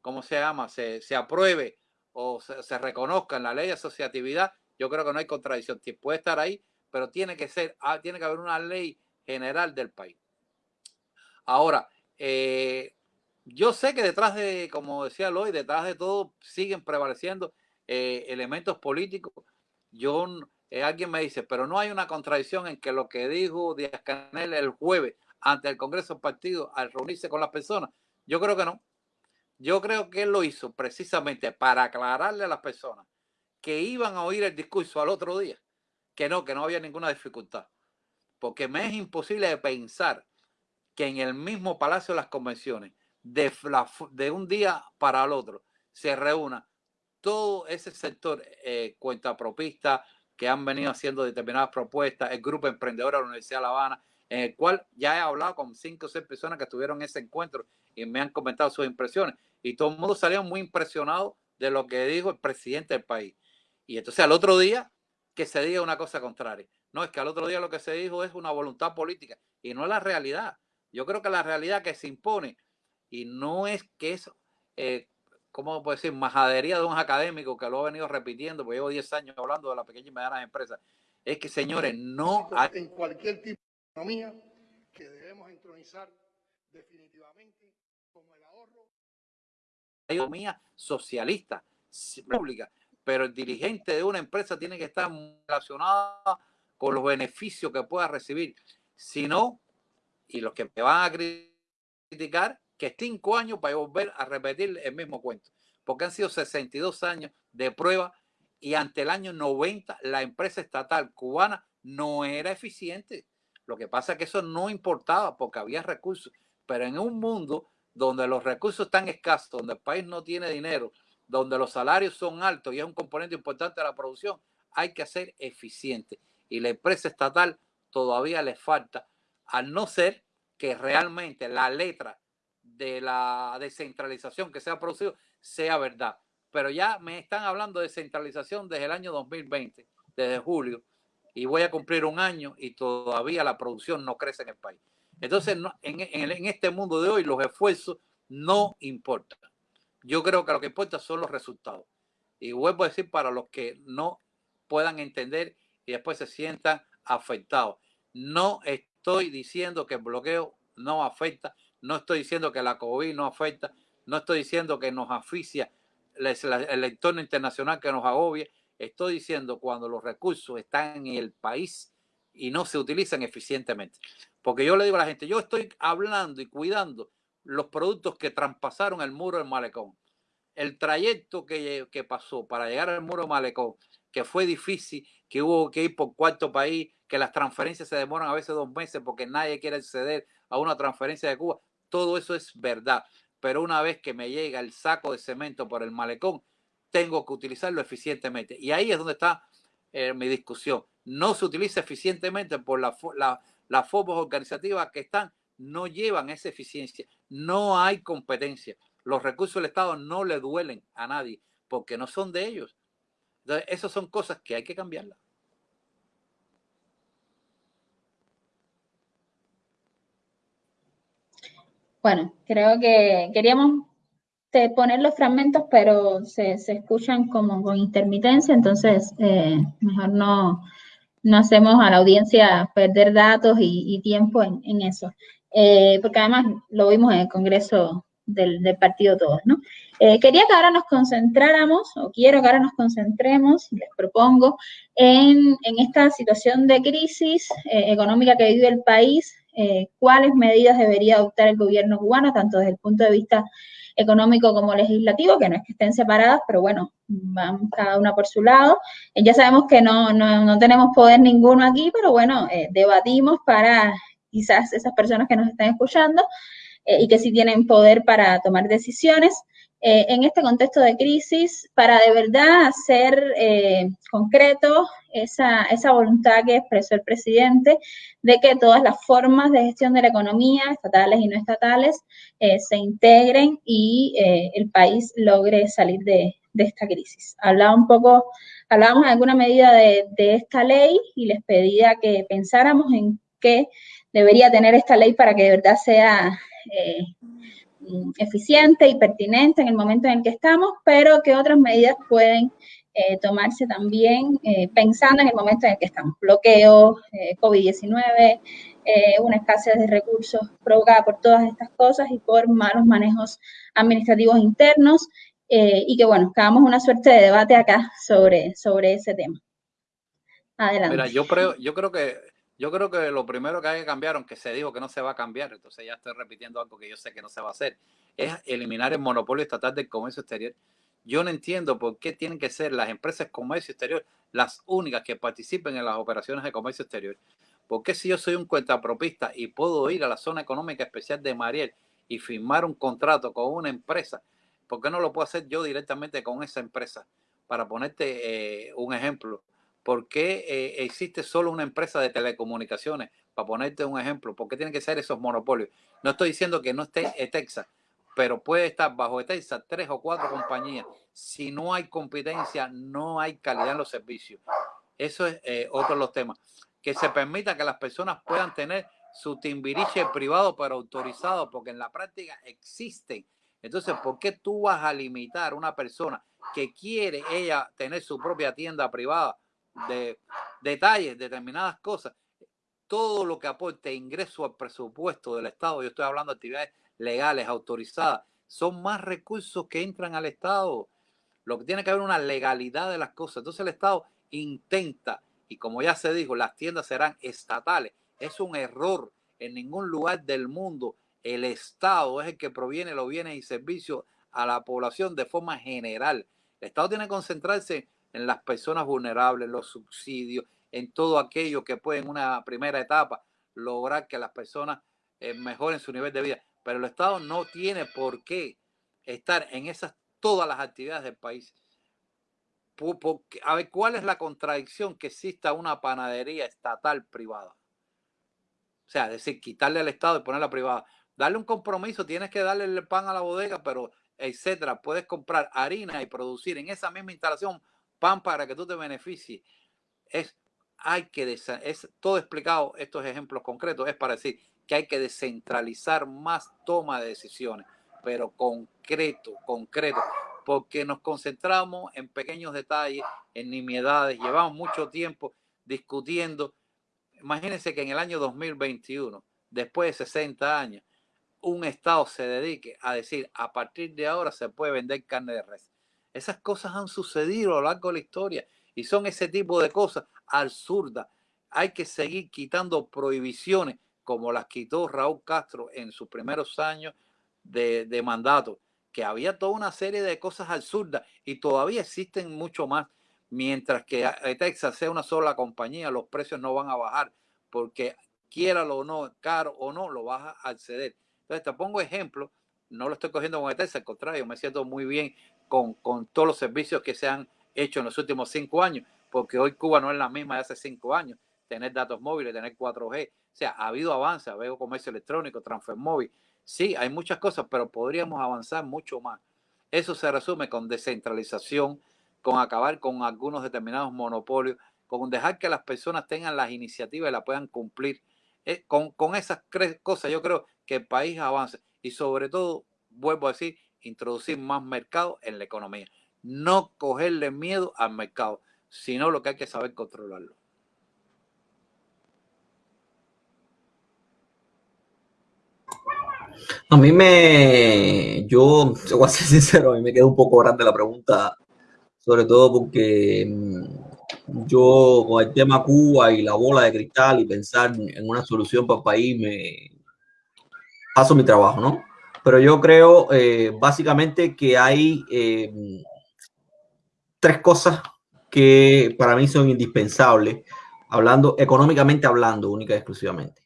¿cómo se llama? Se, se apruebe o se, se reconozca en la ley de asociatividad, yo creo que no hay contradicción. Puede estar ahí, pero tiene que ser, ah, tiene que haber una ley general del país. Ahora, eh, yo sé que detrás de, como decía Lloyd, detrás de todo siguen prevaleciendo eh, elementos políticos. Yo, eh, alguien me dice, pero no hay una contradicción en que lo que dijo Díaz Canel el jueves ante el Congreso del Partido al reunirse con las personas. Yo creo que no. Yo creo que él lo hizo precisamente para aclararle a las personas que iban a oír el discurso al otro día, que no, que no había ninguna dificultad. Porque me es imposible pensar que en el mismo Palacio de las Convenciones, de, de un día para el otro, se reúna todo ese sector eh, cuentapropista que han venido haciendo determinadas propuestas, el grupo emprendedor de la Universidad de La Habana, en el cual ya he hablado con cinco o seis personas que estuvieron en ese encuentro y me han comentado sus impresiones. Y todo el mundo salió muy impresionado de lo que dijo el presidente del país. Y entonces al otro día que se diga una cosa contraria. No, es que al otro día lo que se dijo es una voluntad política y no es la realidad. Yo creo que la realidad que se impone y no es que es, eh, ¿cómo puedo decir?, majadería de un académico que lo ha venido repitiendo, porque llevo 10 años hablando de las pequeñas y medianas empresas. Es que, señores, no hay... En cualquier tipo de economía que debemos entronizar definitivamente como el ahorro. Hay economía socialista, pública, pero el dirigente de una empresa tiene que estar relacionado con los beneficios que pueda recibir. Si no, y los que me van a criticar, que cinco años para volver a repetir el mismo cuento, porque han sido 62 años de prueba y ante el año 90 la empresa estatal cubana no era eficiente. Lo que pasa es que eso no importaba porque había recursos, pero en un mundo donde los recursos están escasos, donde el país no tiene dinero, donde los salarios son altos y es un componente importante de la producción, hay que ser eficiente. Y la empresa estatal todavía le falta, al no ser que realmente la letra de la descentralización que se ha producido sea verdad. Pero ya me están hablando de descentralización desde el año 2020, desde julio, y voy a cumplir un año y todavía la producción no crece en el país. Entonces, en, en este mundo de hoy los esfuerzos no importan. Yo creo que lo que importa son los resultados. Y vuelvo a decir para los que no puedan entender y después se sientan afectados. No estoy diciendo que el bloqueo no afecta no estoy diciendo que la COVID no afecta, no estoy diciendo que nos asfixia el entorno internacional que nos agobia, estoy diciendo cuando los recursos están en el país y no se utilizan eficientemente. Porque yo le digo a la gente, yo estoy hablando y cuidando los productos que traspasaron el muro del malecón. El trayecto que, que pasó para llegar al muro del malecón, que fue difícil, que hubo que ir por cuarto país, que las transferencias se demoran a veces dos meses porque nadie quiere acceder a una transferencia de Cuba todo eso es verdad. Pero una vez que me llega el saco de cemento por el malecón, tengo que utilizarlo eficientemente. Y ahí es donde está eh, mi discusión. No se utiliza eficientemente por la, las formas organizativas que están, no llevan esa eficiencia. No hay competencia. Los recursos del Estado no le duelen a nadie porque no son de ellos. Entonces, esas son cosas que hay que cambiarlas. Bueno, creo que queríamos poner los fragmentos, pero se, escuchan como con intermitencia, entonces eh, mejor no, no hacemos a la audiencia perder datos y, tiempo en, eso. Eh, porque además lo vimos en el Congreso del, partido todos, ¿no? Eh, quería que ahora nos concentráramos, o quiero que ahora nos concentremos, les propongo, en, en esta situación de crisis económica que vive el país, eh, cuáles medidas debería adoptar el gobierno cubano, tanto desde el punto de vista económico como legislativo, que no es que estén separadas, pero bueno, van cada una por su lado. Eh, ya sabemos que no, no, tenemos poder ninguno aquí, pero bueno, eh, debatimos para quizás esas personas que nos están escuchando y que sí tienen poder para tomar decisiones. Eh, en este contexto de crisis para de verdad hacer eh, concreto esa, esa, voluntad que expresó el presidente de que todas las formas de gestión de la economía, estatales y no estatales, eh, se integren y el país logre salir de, de, esta crisis. Hablaba un poco, hablábamos de alguna medida de, de esta ley y les pedía que pensáramos en qué debería tener esta ley para que de verdad sea eficiente y pertinente en el momento en el que estamos, pero que otras medidas pueden eh, tomarse también eh, pensando en el momento en el que estamos. Bloqueos, COVID-19, una escasez de recursos provocada por todas estas cosas y por malos manejos administrativos internos. y que bueno, hagamos una suerte de debate acá sobre, sobre ese tema. Adelante. Mira, yo creo, yo creo que yo creo que lo primero que hay que cambiar, aunque se dijo que no se va a cambiar, entonces ya estoy repitiendo algo que yo sé que no se va a hacer, es eliminar el monopolio estatal del comercio exterior. Yo no entiendo por qué tienen que ser las empresas de comercio exterior las únicas que participen en las operaciones de comercio exterior. Porque si yo soy un cuentapropista y puedo ir a la zona económica especial de Mariel y firmar un contrato con una empresa, ¿por qué no lo puedo hacer yo directamente con esa empresa? Para ponerte eh, un ejemplo, ¿por qué eh, existe solo una empresa de telecomunicaciones? Para ponerte un ejemplo, ¿por qué tienen que ser esos monopolios? No estoy diciendo que no esté Texas, pero puede estar bajo Texas tres o cuatro compañías. Si no hay competencia, no hay calidad en los servicios. Eso es eh, otro de los temas. Que se permita que las personas puedan tener su timbiriche privado, pero autorizado, porque en la práctica existen. Entonces, ¿por qué tú vas a limitar a una persona que quiere ella tener su propia tienda privada de detalles, determinadas cosas, todo lo que aporte ingreso al presupuesto del Estado, yo estoy hablando de actividades legales, autorizadas, son más recursos que entran al Estado. Lo que tiene que haber una legalidad de las cosas. Entonces el Estado intenta, y como ya se dijo, las tiendas serán estatales. Es un error. En ningún lugar del mundo el Estado es el que proviene los bienes y servicios a la población de forma general. El Estado tiene que concentrarse en las personas vulnerables, los subsidios, en todo aquello que puede en una primera etapa lograr que las personas eh, mejoren su nivel de vida. Pero el Estado no tiene por qué estar en esas todas las actividades del país. a ver, ¿cuál es la contradicción que exista una panadería estatal privada? O sea, decir, quitarle al Estado y ponerla privada. Darle un compromiso, tienes que darle el pan a la bodega, pero etcétera. Puedes comprar harina y producir en esa misma instalación pan para que tú te beneficies. Es, hay que, es todo explicado, estos ejemplos concretos, es para decir que hay que descentralizar más toma de decisiones, pero concreto, concreto, porque nos concentramos en pequeños detalles, en nimiedades, llevamos mucho tiempo discutiendo. Imagínense que en el año 2021, después de 60 años, un Estado se dedique a decir, a partir de ahora se puede vender carne de res. Esas cosas han sucedido a lo largo de la historia y son ese tipo de cosas absurdas. Hay que seguir quitando prohibiciones como las quitó Raúl Castro en sus primeros años de, mandato, que había toda una serie de cosas absurdas y todavía existen mucho más. Mientras que Texas sea una sola compañía, los precios no van a bajar porque quiera o no, caro o no, lo vas a acceder. Entonces te pongo ejemplo, no lo estoy cogiendo con Texas, al contrario, me siento muy bien con, con todos los servicios que se han hecho en los últimos cinco años, porque hoy Cuba no es la misma de hace cinco años. Tener datos móviles, tener 4G, o sea, ha habido avance, veo comercio electrónico, transfer móvil. Sí, hay muchas cosas, pero podríamos avanzar mucho más. Eso se resume con descentralización, con acabar con algunos determinados monopolios, con dejar que las personas tengan las iniciativas y la puedan cumplir. Eh, con, con esas cosas yo creo que el país avance y sobre todo, vuelvo a decir, introducir más mercado en la economía. No cogerle miedo al mercado, sino lo que hay que saber controlarlo. A mí me, yo, voy a ser [LAUGHS] sincero, a mí me queda un poco grande la pregunta, sobre todo porque mm, yo con el tema Cuba y la bola de cristal y pensar en una solución para el país, me paso mi trabajo, ¿no? Pero yo creo eh, básicamente que hay eh, tres cosas que para mí son indispensables, hablando económicamente hablando, única y exclusivamente,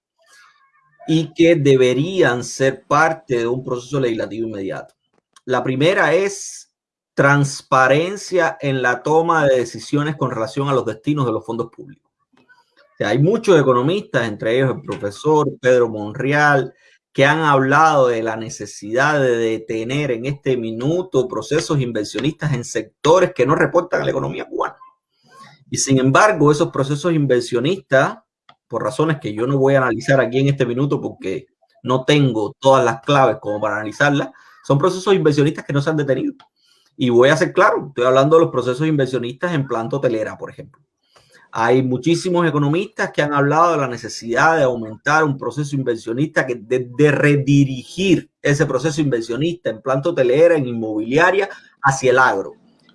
y que deberían ser parte de un proceso legislativo inmediato. La primera es transparencia en la toma de decisiones con relación a los destinos de los fondos públicos. hay muchos economistas, entre ellos el profesor Pedro Monreal, que han hablado de la necesidad de detener en este minuto procesos inversionistas en sectores que no reportan a la economía cubana. Y sin embargo, esos procesos inversionistas, por razones que yo no voy a analizar aquí en este minuto porque no tengo todas las claves como para analizarlas, son procesos inversionistas que no se han detenido. Y voy a ser claro, estoy hablando de los procesos inversionistas en planta hotelera, por ejemplo. Hay muchísimos economistas que han hablado de la necesidad de aumentar un proceso inversionista, que de, redirigir ese proceso inversionista en planta hotelera, en inmobiliaria, hacia el agro.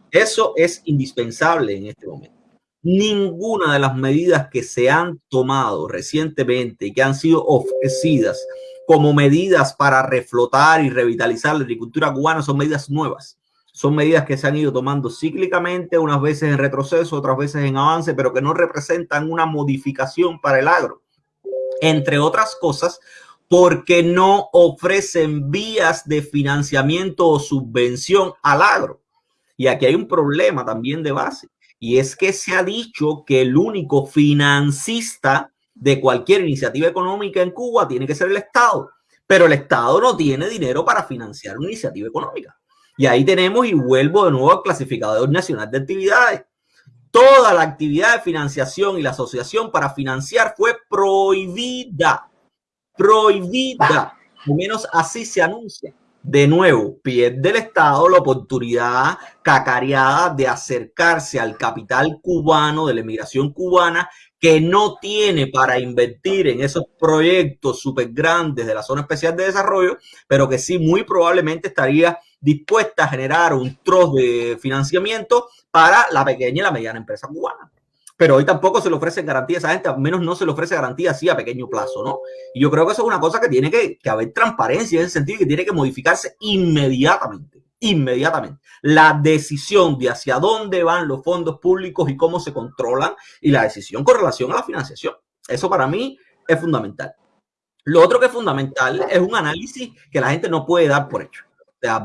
Eso es indispensable en este momento. Ninguna de las medidas que se han tomado recientemente y que han sido ofrecidas como medidas para reflotar y revitalizar la agricultura cubana son medidas nuevas. Son medidas que se han ido tomando cíclicamente, unas veces en retroceso, otras veces en avance, pero que no representan una modificación para el agro. Entre otras cosas, porque no ofrecen vías de financiamiento o subvención al agro. Y aquí hay un problema también de base. Y es que se ha dicho que el único financista de cualquier iniciativa económica en Cuba tiene que ser el Estado. Pero el Estado no tiene dinero para financiar una iniciativa económica. Y ahí tenemos, y vuelvo de nuevo al clasificador nacional de actividades. Toda la actividad de financiación y la asociación para financiar fue prohibida. Prohibida. Al menos así se anuncia. De nuevo, pierde el Estado la oportunidad cacareada de acercarse al capital cubano, de la emigración cubana, que no tiene para invertir en esos proyectos súper grandes de la zona especial de desarrollo, pero que sí muy probablemente estaría dispuesta a generar un trozo de financiamiento para la pequeña y la mediana empresa cubana. Pero hoy tampoco se le ofrece garantía a esa gente, al menos no se le ofrece garantía así a pequeño plazo, ¿no? Y yo creo que eso es una cosa que tiene que, que haber transparencia en ese sentido y que tiene que modificarse inmediatamente inmediatamente. La decisión de hacia dónde van los fondos públicos y cómo se controlan y la decisión con relación a la financiación. Eso para mí es fundamental. Lo otro que es fundamental es un análisis que la gente no puede dar por hecho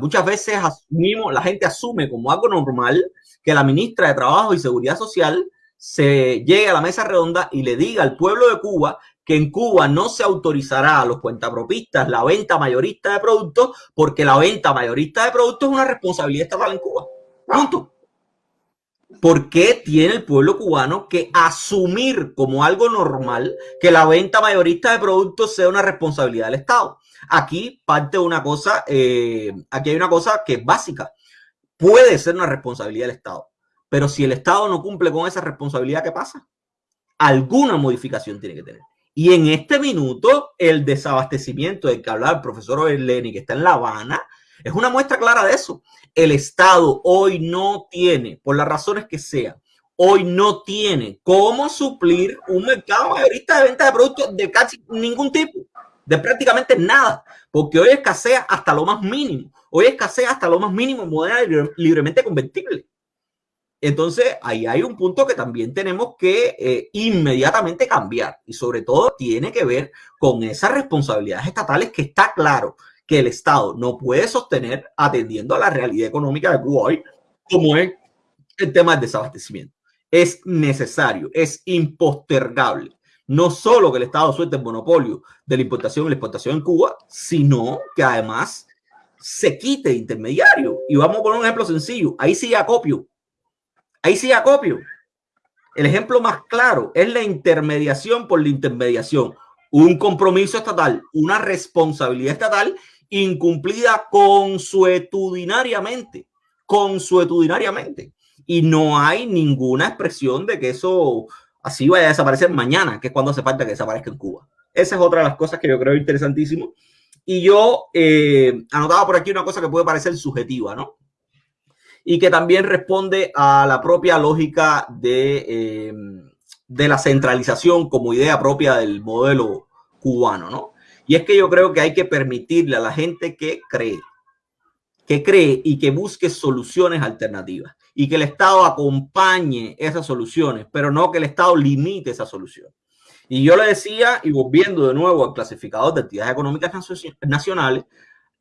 muchas veces asumimos, la gente asume como algo normal que la ministra de Trabajo y Seguridad Social se llegue a la mesa redonda y le diga al pueblo de Cuba que en Cuba no se autorizará a los cuentapropistas la venta mayorista de productos porque la venta mayorista de productos es una responsabilidad estatal en Cuba. ¿Por qué tiene el pueblo cubano que asumir como algo normal que la venta mayorista de productos sea una responsabilidad del Estado? Aquí parte una cosa, eh, aquí hay una cosa que es básica. Puede ser una responsabilidad del Estado, pero si el Estado no cumple con esa responsabilidad, ¿qué pasa? Alguna modificación tiene que tener. Y en este minuto, el desabastecimiento del que hablaba el profesor Berleni, que está en La Habana, es una muestra clara de eso. El Estado hoy no tiene, por las razones que sean, hoy no tiene cómo suplir un mercado mayorista de venta de productos de casi ningún tipo de prácticamente nada, porque hoy escasea hasta lo más mínimo. Hoy escasea hasta lo más mínimo moneda libremente convertible. Entonces, ahí hay un punto que también tenemos que eh, inmediatamente cambiar y sobre todo tiene que ver con esas responsabilidades estatales que está claro que el Estado no puede sostener atendiendo a la realidad económica de Cuba hoy, como es el tema del desabastecimiento. Es necesario, es impostergable no solo que el Estado suelte el monopolio de la importación y la exportación en Cuba, sino que además se quite intermediario. Y vamos a poner un ejemplo sencillo. Ahí sí acopio. Ahí sí acopio. El ejemplo más claro es la intermediación por la intermediación. Un compromiso estatal, una responsabilidad estatal incumplida consuetudinariamente. Consuetudinariamente. Y no hay ninguna expresión de que eso así vaya a desaparecer mañana, que es cuando hace falta que desaparezca en Cuba. Esa es otra de las cosas que yo creo interesantísimo. Y yo eh, anotaba por aquí una cosa que puede parecer subjetiva, ¿no? Y que también responde a la propia lógica de, eh, de la centralización como idea propia del modelo cubano, ¿no? Y es que yo creo que hay que permitirle a la gente que cree, que cree y que busque soluciones alternativas y que el Estado acompañe esas soluciones, pero no que el Estado limite esa solución. Y yo le decía, y volviendo de nuevo al clasificador de actividades económicas nacionales,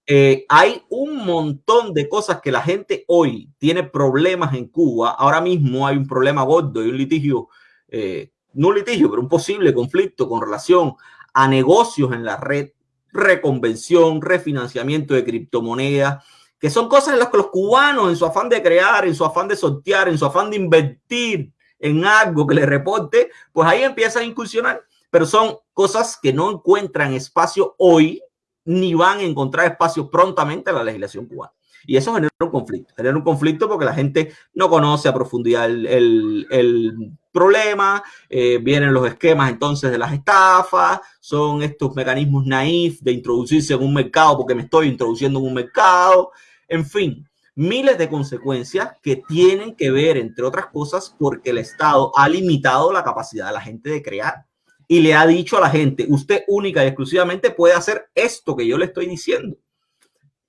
eh, hay un montón de cosas que la gente hoy tiene problemas en Cuba. Ahora mismo hay un problema gordo y un litigio, eh, no un litigio, pero un posible conflicto con relación a negocios en la red, reconvención, refinanciamiento de criptomonedas, que son cosas en las que los cubanos, en su afán de crear, en su afán de sortear, en su afán de invertir en algo que le reporte, pues ahí empieza a incursionar. Pero son cosas que no encuentran espacio hoy, ni van a encontrar espacio prontamente en la legislación cubana. Y eso genera un conflicto. Genera un conflicto porque la gente no conoce a profundidad el, el, problema, eh, vienen los esquemas entonces de las estafas, son estos mecanismos naif de introducirse en un mercado porque me estoy introduciendo en un mercado, en fin, miles de consecuencias que tienen que ver, entre otras cosas, porque el Estado ha limitado la capacidad de la gente de crear y le ha dicho a la gente, usted única y exclusivamente puede hacer esto que yo le estoy diciendo.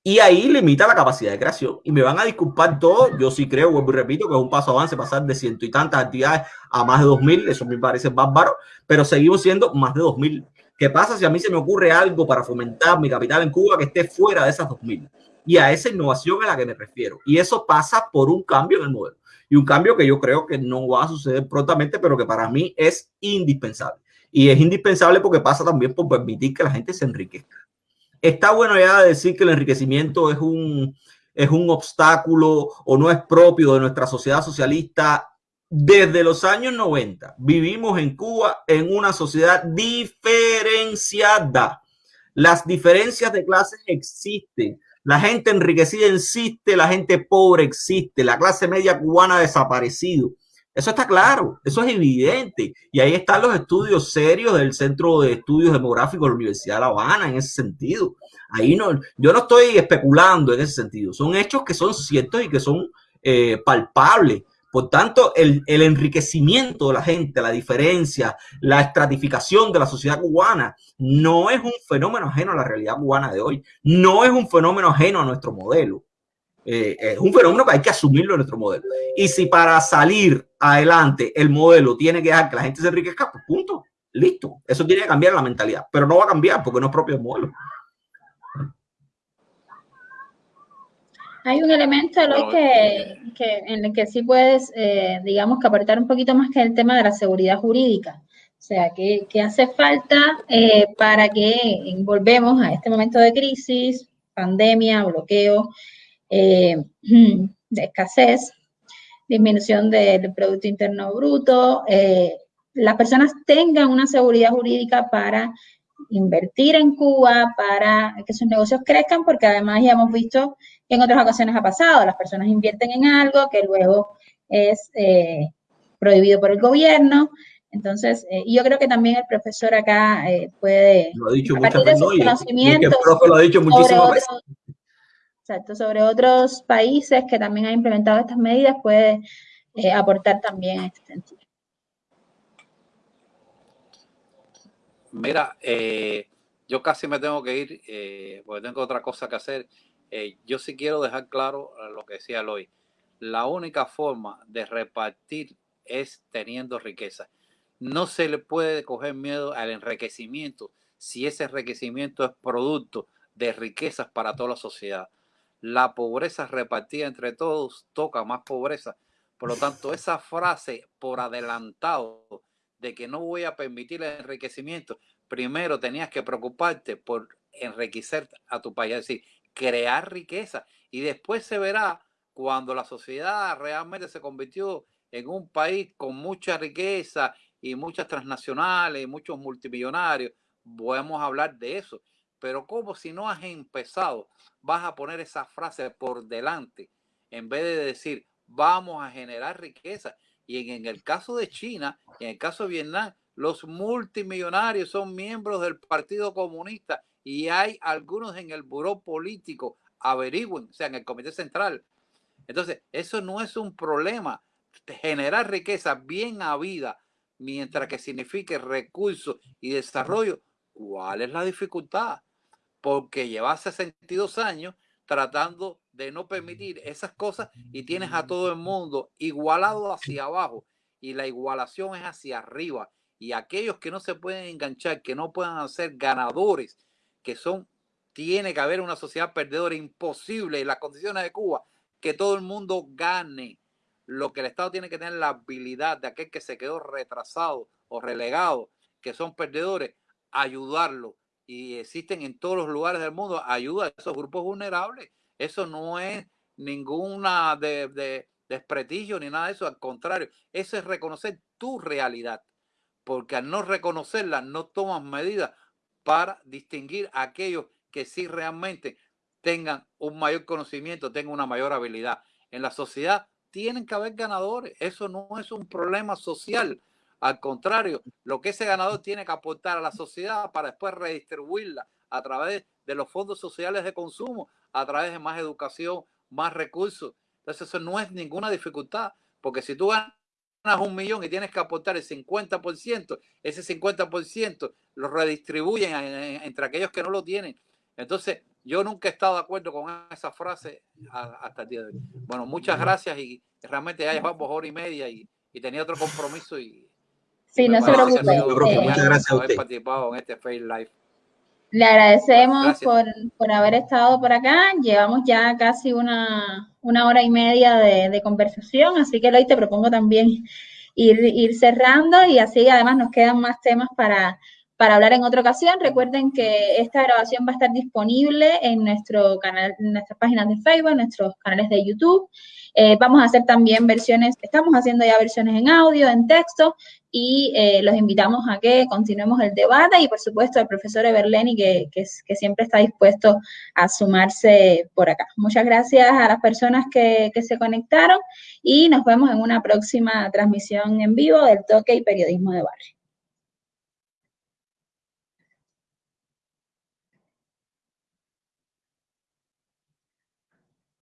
Y ahí limita la capacidad de creación. Y me van a disculpar todos, yo sí creo, vuelvo y repito, que es un paso avance pasar de ciento y tantas actividades a más de dos mil, eso me parece bárbaro, pero seguimos siendo más de dos mil. ¿Qué pasa si a mí se me ocurre algo para fomentar mi capital en Cuba que esté fuera de esas dos mil? Y a esa innovación a la que me refiero. Y eso pasa por un cambio en el modelo. Y un cambio que yo creo que no va a suceder prontamente, pero que para mí es indispensable. Y es indispensable porque pasa también por permitir que la gente se enriquezca. Está bueno ya decir que el enriquecimiento es un, es un obstáculo o no es propio de nuestra sociedad socialista. Desde los años 90 vivimos en Cuba en una sociedad diferenciada. Las diferencias de clases existen. La gente enriquecida existe, la gente pobre existe, la clase media cubana ha desaparecido. Eso está claro, eso es evidente. Y ahí están los estudios serios del Centro de Estudios Demográficos de la Universidad de La Habana en ese sentido. Ahí no, yo no estoy especulando en ese sentido. Son hechos que son ciertos y que son eh, palpables. Por tanto, el, el, enriquecimiento de la gente, la diferencia, la estratificación de la sociedad cubana no es un fenómeno ajeno a la realidad cubana de hoy. No es un fenómeno ajeno a nuestro modelo. Eh, es un fenómeno que hay que asumirlo en nuestro modelo. Y si para salir adelante el modelo tiene que dejar que la gente se enriquezca, pues punto, listo. Eso tiene que cambiar la mentalidad, pero no va a cambiar porque no es propio del modelo. Hay un elemento que, que, en el que sí puedes, eh, digamos, que aportar un poquito más que el tema de la seguridad jurídica. O sea, que, hace falta eh, para que volvemos a este momento de crisis, pandemia, bloqueo, eh, [CLEARS THROAT] de escasez, disminución del Producto Interno Bruto, eh, las personas tengan una seguridad jurídica para invertir en Cuba, para que sus negocios crezcan, porque además ya hemos visto que en otras ocasiones ha pasado, las personas invierten en algo que luego es eh, prohibido por el gobierno. Entonces, yo creo que también el profesor acá puede, lo ha dicho muchas veces, lo ha dicho muchísimas veces Exacto, sobre otros países que también han implementado estas medidas puede eh, aportar también a este sentido. Mira, eh, yo casi me tengo que ir eh, porque tengo otra cosa que hacer. Yo sí quiero dejar claro lo que decía Eloy. La única forma de repartir es teniendo riqueza. No se le puede coger miedo al enriquecimiento si ese enriquecimiento es producto de riquezas para toda la sociedad la pobreza repartida entre todos toca más pobreza. Por lo tanto, [LAUGHS] esa frase por adelantado de que no voy a permitir el enriquecimiento, primero tenías que preocuparte por enriquecer a tu país, es decir, crear riqueza. Y después se verá cuando la sociedad realmente se convirtió en un país con mucha riqueza y muchas transnacionales y muchos multimillonarios, podemos hablar de eso. Pero como si no has empezado, vas a poner esa frase por delante en vez de decir vamos a generar riqueza. Y en, el caso de China, en el caso de Vietnam, los multimillonarios son miembros del Partido Comunista y hay algunos en el buró político, averigüen, o sea, en el Comité Central. Entonces, eso no es un problema. Generar riqueza bien habida, mientras que signifique recursos y desarrollo, ¿cuál es la dificultad? porque llevas 62 años tratando de no permitir esas cosas y tienes a todo el mundo igualado hacia abajo y la igualación es hacia arriba y aquellos que no se pueden enganchar, que no puedan ser ganadores, que son, tiene que haber una sociedad perdedora imposible en las condiciones de Cuba, que todo el mundo gane. Lo que el Estado tiene que tener la habilidad de aquel que se quedó retrasado o relegado, que son perdedores, ayudarlo y existen en todos los lugares del mundo, ayuda a esos grupos vulnerables. Eso no es ninguna de, desprestigio ni nada de eso, al contrario, eso es reconocer tu realidad, porque al no reconocerla no tomas medidas para distinguir a aquellos que sí realmente tengan un mayor conocimiento, tengan una mayor habilidad. En la sociedad tienen que haber ganadores. Eso no es un problema social. Al contrario, lo que ese ganador tiene que aportar a la sociedad para después redistribuirla a través de los fondos sociales de consumo, a través de más educación, más recursos. Entonces eso no es ninguna dificultad, porque si tú un millón y tienes que aportar el 50%, ese 50% lo redistribuyen entre aquellos que no lo tienen. Entonces, yo nunca he estado de acuerdo con esa frase hasta el día de hoy. Bueno, muchas gracias y realmente ya llevamos hora y media y, tenía otro compromiso y... Sí, no se preocupe. Muchas gracias a usted. participado en este Fair Life. Le agradecemos por, por, haber estado por acá. Llevamos ya casi una, una hora y media de, de, conversación, así que hoy te propongo también ir, ir cerrando y así además nos quedan más temas para, para hablar en otra ocasión. Recuerden que esta grabación va a estar disponible en nuestro canal, en nuestras páginas de Facebook, en nuestros canales de YouTube. Eh, vamos a hacer también versiones, estamos haciendo ya versiones en audio, en texto, y eh, los invitamos a que continuemos el debate y por supuesto al profesor Everleni que, siempre está dispuesto a sumarse por acá. Muchas gracias a las personas que se conectaron y nos vemos en una próxima transmisión en vivo del Toque y Periodismo de Barrio.